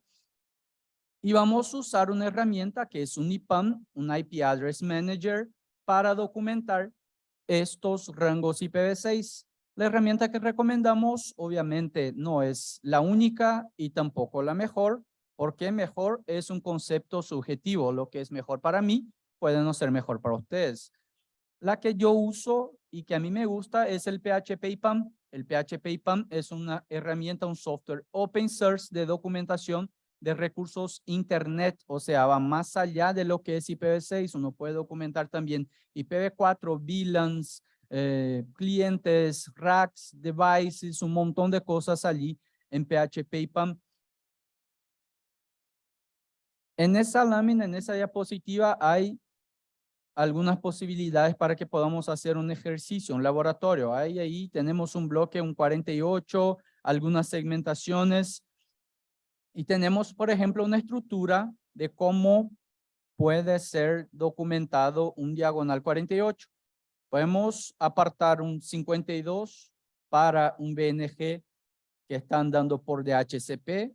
Speaker 6: Y vamos a usar una herramienta que es un IPAM, un IP Address Manager, para documentar estos rangos IPv6. La herramienta que recomendamos obviamente no es la única y tampoco la mejor, porque mejor es un concepto subjetivo. Lo que es mejor para mí puede no ser mejor para ustedes. La que yo uso y que a mí me gusta es el PHP IPAM. El PHP IPAM es una herramienta, un software open source de documentación de recursos internet, o sea, va más allá de lo que es IPv6, uno puede documentar también IPv4, VLANs, eh, clientes, racks, devices, un montón de cosas allí en PHP y PAM. En esa lámina, en esa diapositiva, hay algunas posibilidades para que podamos hacer un ejercicio, un laboratorio. Ahí, ahí tenemos un bloque, un 48, algunas segmentaciones, y tenemos, por ejemplo, una estructura de cómo puede ser documentado un diagonal 48. Podemos apartar un 52 para un BNG que están dando por DHCP,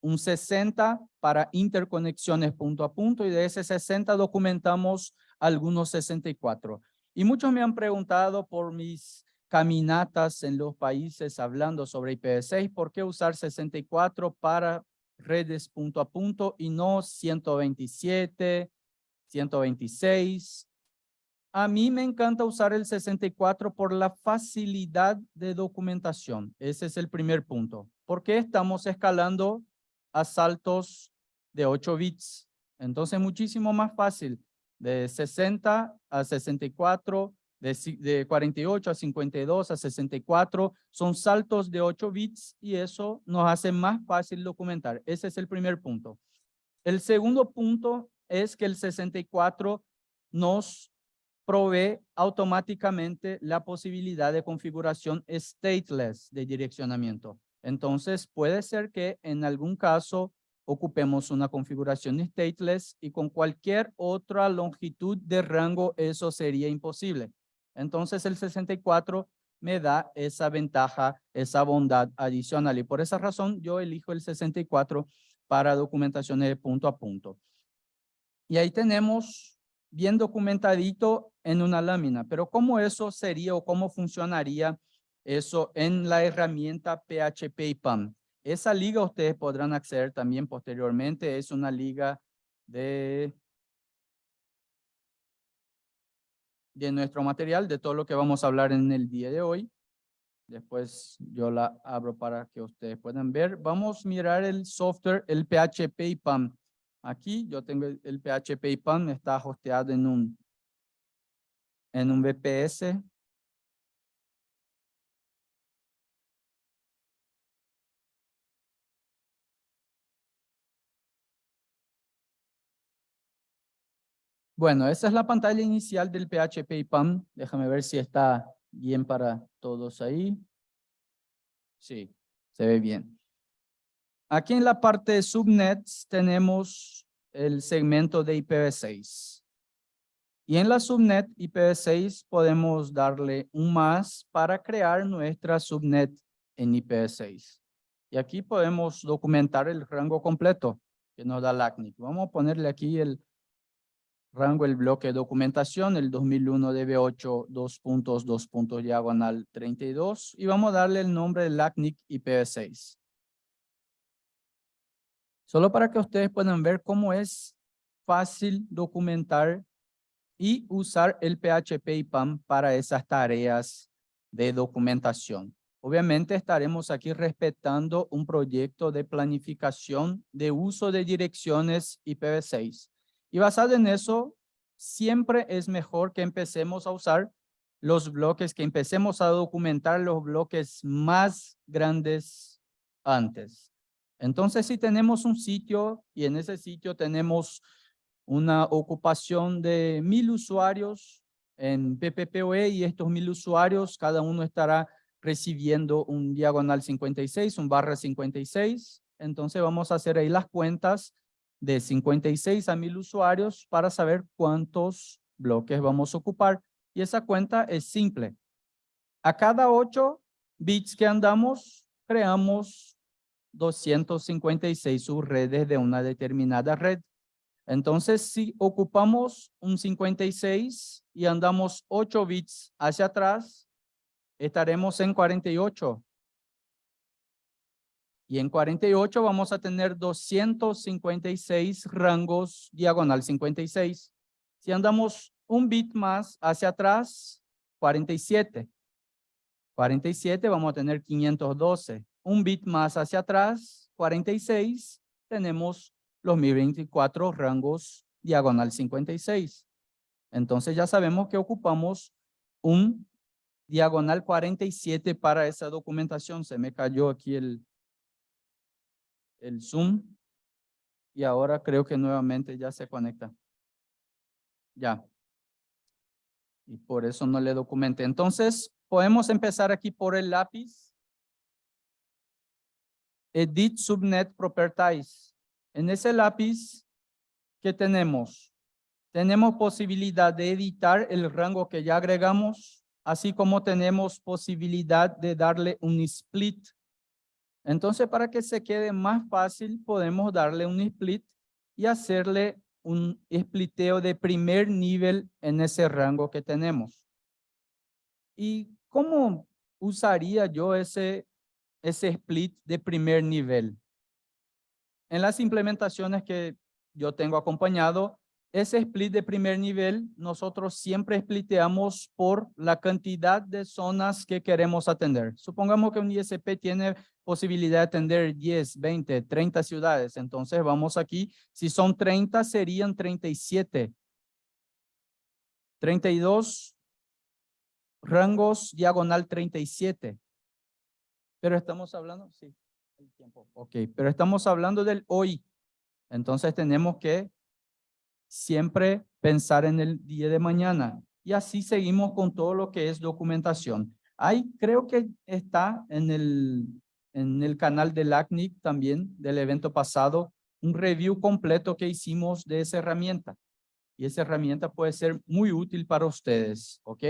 Speaker 6: un 60 para interconexiones punto a punto y de ese 60 documentamos algunos 64. Y muchos me han preguntado por mis caminatas en los países hablando sobre IPv6, ¿por qué usar 64 para redes punto a punto y no 127, 126? A mí me encanta usar el 64 por la facilidad de documentación. Ese es el primer punto. ¿Por qué estamos escalando a saltos de 8 bits? Entonces, muchísimo más fácil. De 60 a 64, de, 48 a 52 a 64 son saltos de 8 bits y eso nos hace más fácil documentar. Ese es el primer punto. El segundo punto es que el 64 nos provee automáticamente la posibilidad de configuración stateless de direccionamiento. Entonces puede ser que en algún caso ocupemos una configuración stateless y con cualquier otra longitud de rango eso sería imposible. Entonces el 64 me da esa ventaja, esa bondad adicional. Y por esa razón yo elijo el 64 para documentaciones de punto a punto. Y ahí tenemos bien documentadito en una lámina. Pero ¿cómo eso sería o cómo funcionaría eso en la herramienta PHP y PAM? Esa liga ustedes podrán acceder también posteriormente. Es una liga de de nuestro material, de todo lo que vamos a hablar en el día de hoy. Después yo la abro para que ustedes puedan ver. Vamos a mirar el software, el PHP y PAM. Aquí yo tengo el PHP y PAM, está hosteado en un, en un VPS. Bueno, esa es la pantalla inicial del PHP y PAM. Déjame ver si está bien para todos ahí. Sí, se ve bien. Aquí en la parte de subnets tenemos el segmento de IPv6. Y en la subnet IPv6 podemos darle un más para crear nuestra subnet en IPv6. Y aquí podemos documentar el rango completo que nos da LACNIC. Vamos a ponerle aquí el Rango el bloque documentación, el 2001 DB8, dos puntos, dos puntos, diagonal 32. Y vamos a darle el nombre de LACNIC IPv6. Solo para que ustedes puedan ver cómo es fácil documentar y usar el PHP y PAM para esas tareas de documentación. Obviamente estaremos aquí respetando un proyecto de planificación de uso de direcciones IPv6. Y basado en eso, siempre es mejor que empecemos a usar los bloques, que empecemos a documentar los bloques más grandes antes. Entonces, si tenemos un sitio y en ese sitio tenemos una ocupación de mil usuarios en PPPoE y estos mil usuarios, cada uno estará recibiendo un diagonal 56, un barra 56. Entonces vamos a hacer ahí las cuentas de 56 a mil usuarios para saber cuántos bloques vamos a ocupar. Y esa cuenta es simple. A cada 8 bits que andamos, creamos 256 subredes de una determinada red. Entonces, si ocupamos un 56 y andamos 8 bits hacia atrás, estaremos en 48. Y en 48 vamos a tener 256 rangos diagonal 56. Si andamos un bit más hacia atrás, 47. 47 vamos a tener 512. Un bit más hacia atrás, 46, tenemos los 1024 rangos diagonal 56. Entonces ya sabemos que ocupamos un diagonal 47 para esa documentación. Se me cayó aquí el, el Zoom. Y ahora creo que nuevamente ya se conecta. Ya. Y por eso no le documenté. Entonces, podemos empezar aquí por el lápiz. Edit Subnet Properties. En ese lápiz, ¿qué tenemos? Tenemos posibilidad de editar el rango que ya agregamos, así como tenemos posibilidad de darle un split entonces, para que se quede más fácil, podemos darle un split y hacerle un spliteo de primer nivel en ese rango que tenemos. ¿Y cómo usaría yo ese, ese split de primer nivel? En las implementaciones que yo tengo acompañado, ese split de primer nivel, nosotros siempre spliteamos por la cantidad de zonas que queremos atender. Supongamos que un ISP tiene posibilidad de atender 10, 20, 30 ciudades. Entonces vamos aquí, si son 30 serían 37. 32 rangos diagonal 37. Pero estamos hablando, sí, el tiempo. Ok, pero estamos hablando del hoy. Entonces tenemos que siempre pensar en el día de mañana. Y así seguimos con todo lo que es documentación. Ahí creo que está en el, en el canal del ACNIC también, del evento pasado, un review completo que hicimos de esa herramienta. Y esa herramienta puede ser muy útil para ustedes, ¿ok?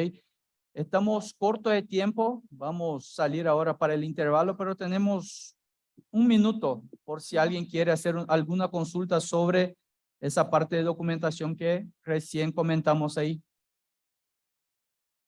Speaker 6: Estamos corto de tiempo, vamos a salir ahora para el intervalo, pero tenemos un minuto por si alguien quiere hacer alguna consulta sobre esa parte de documentación que recién comentamos ahí.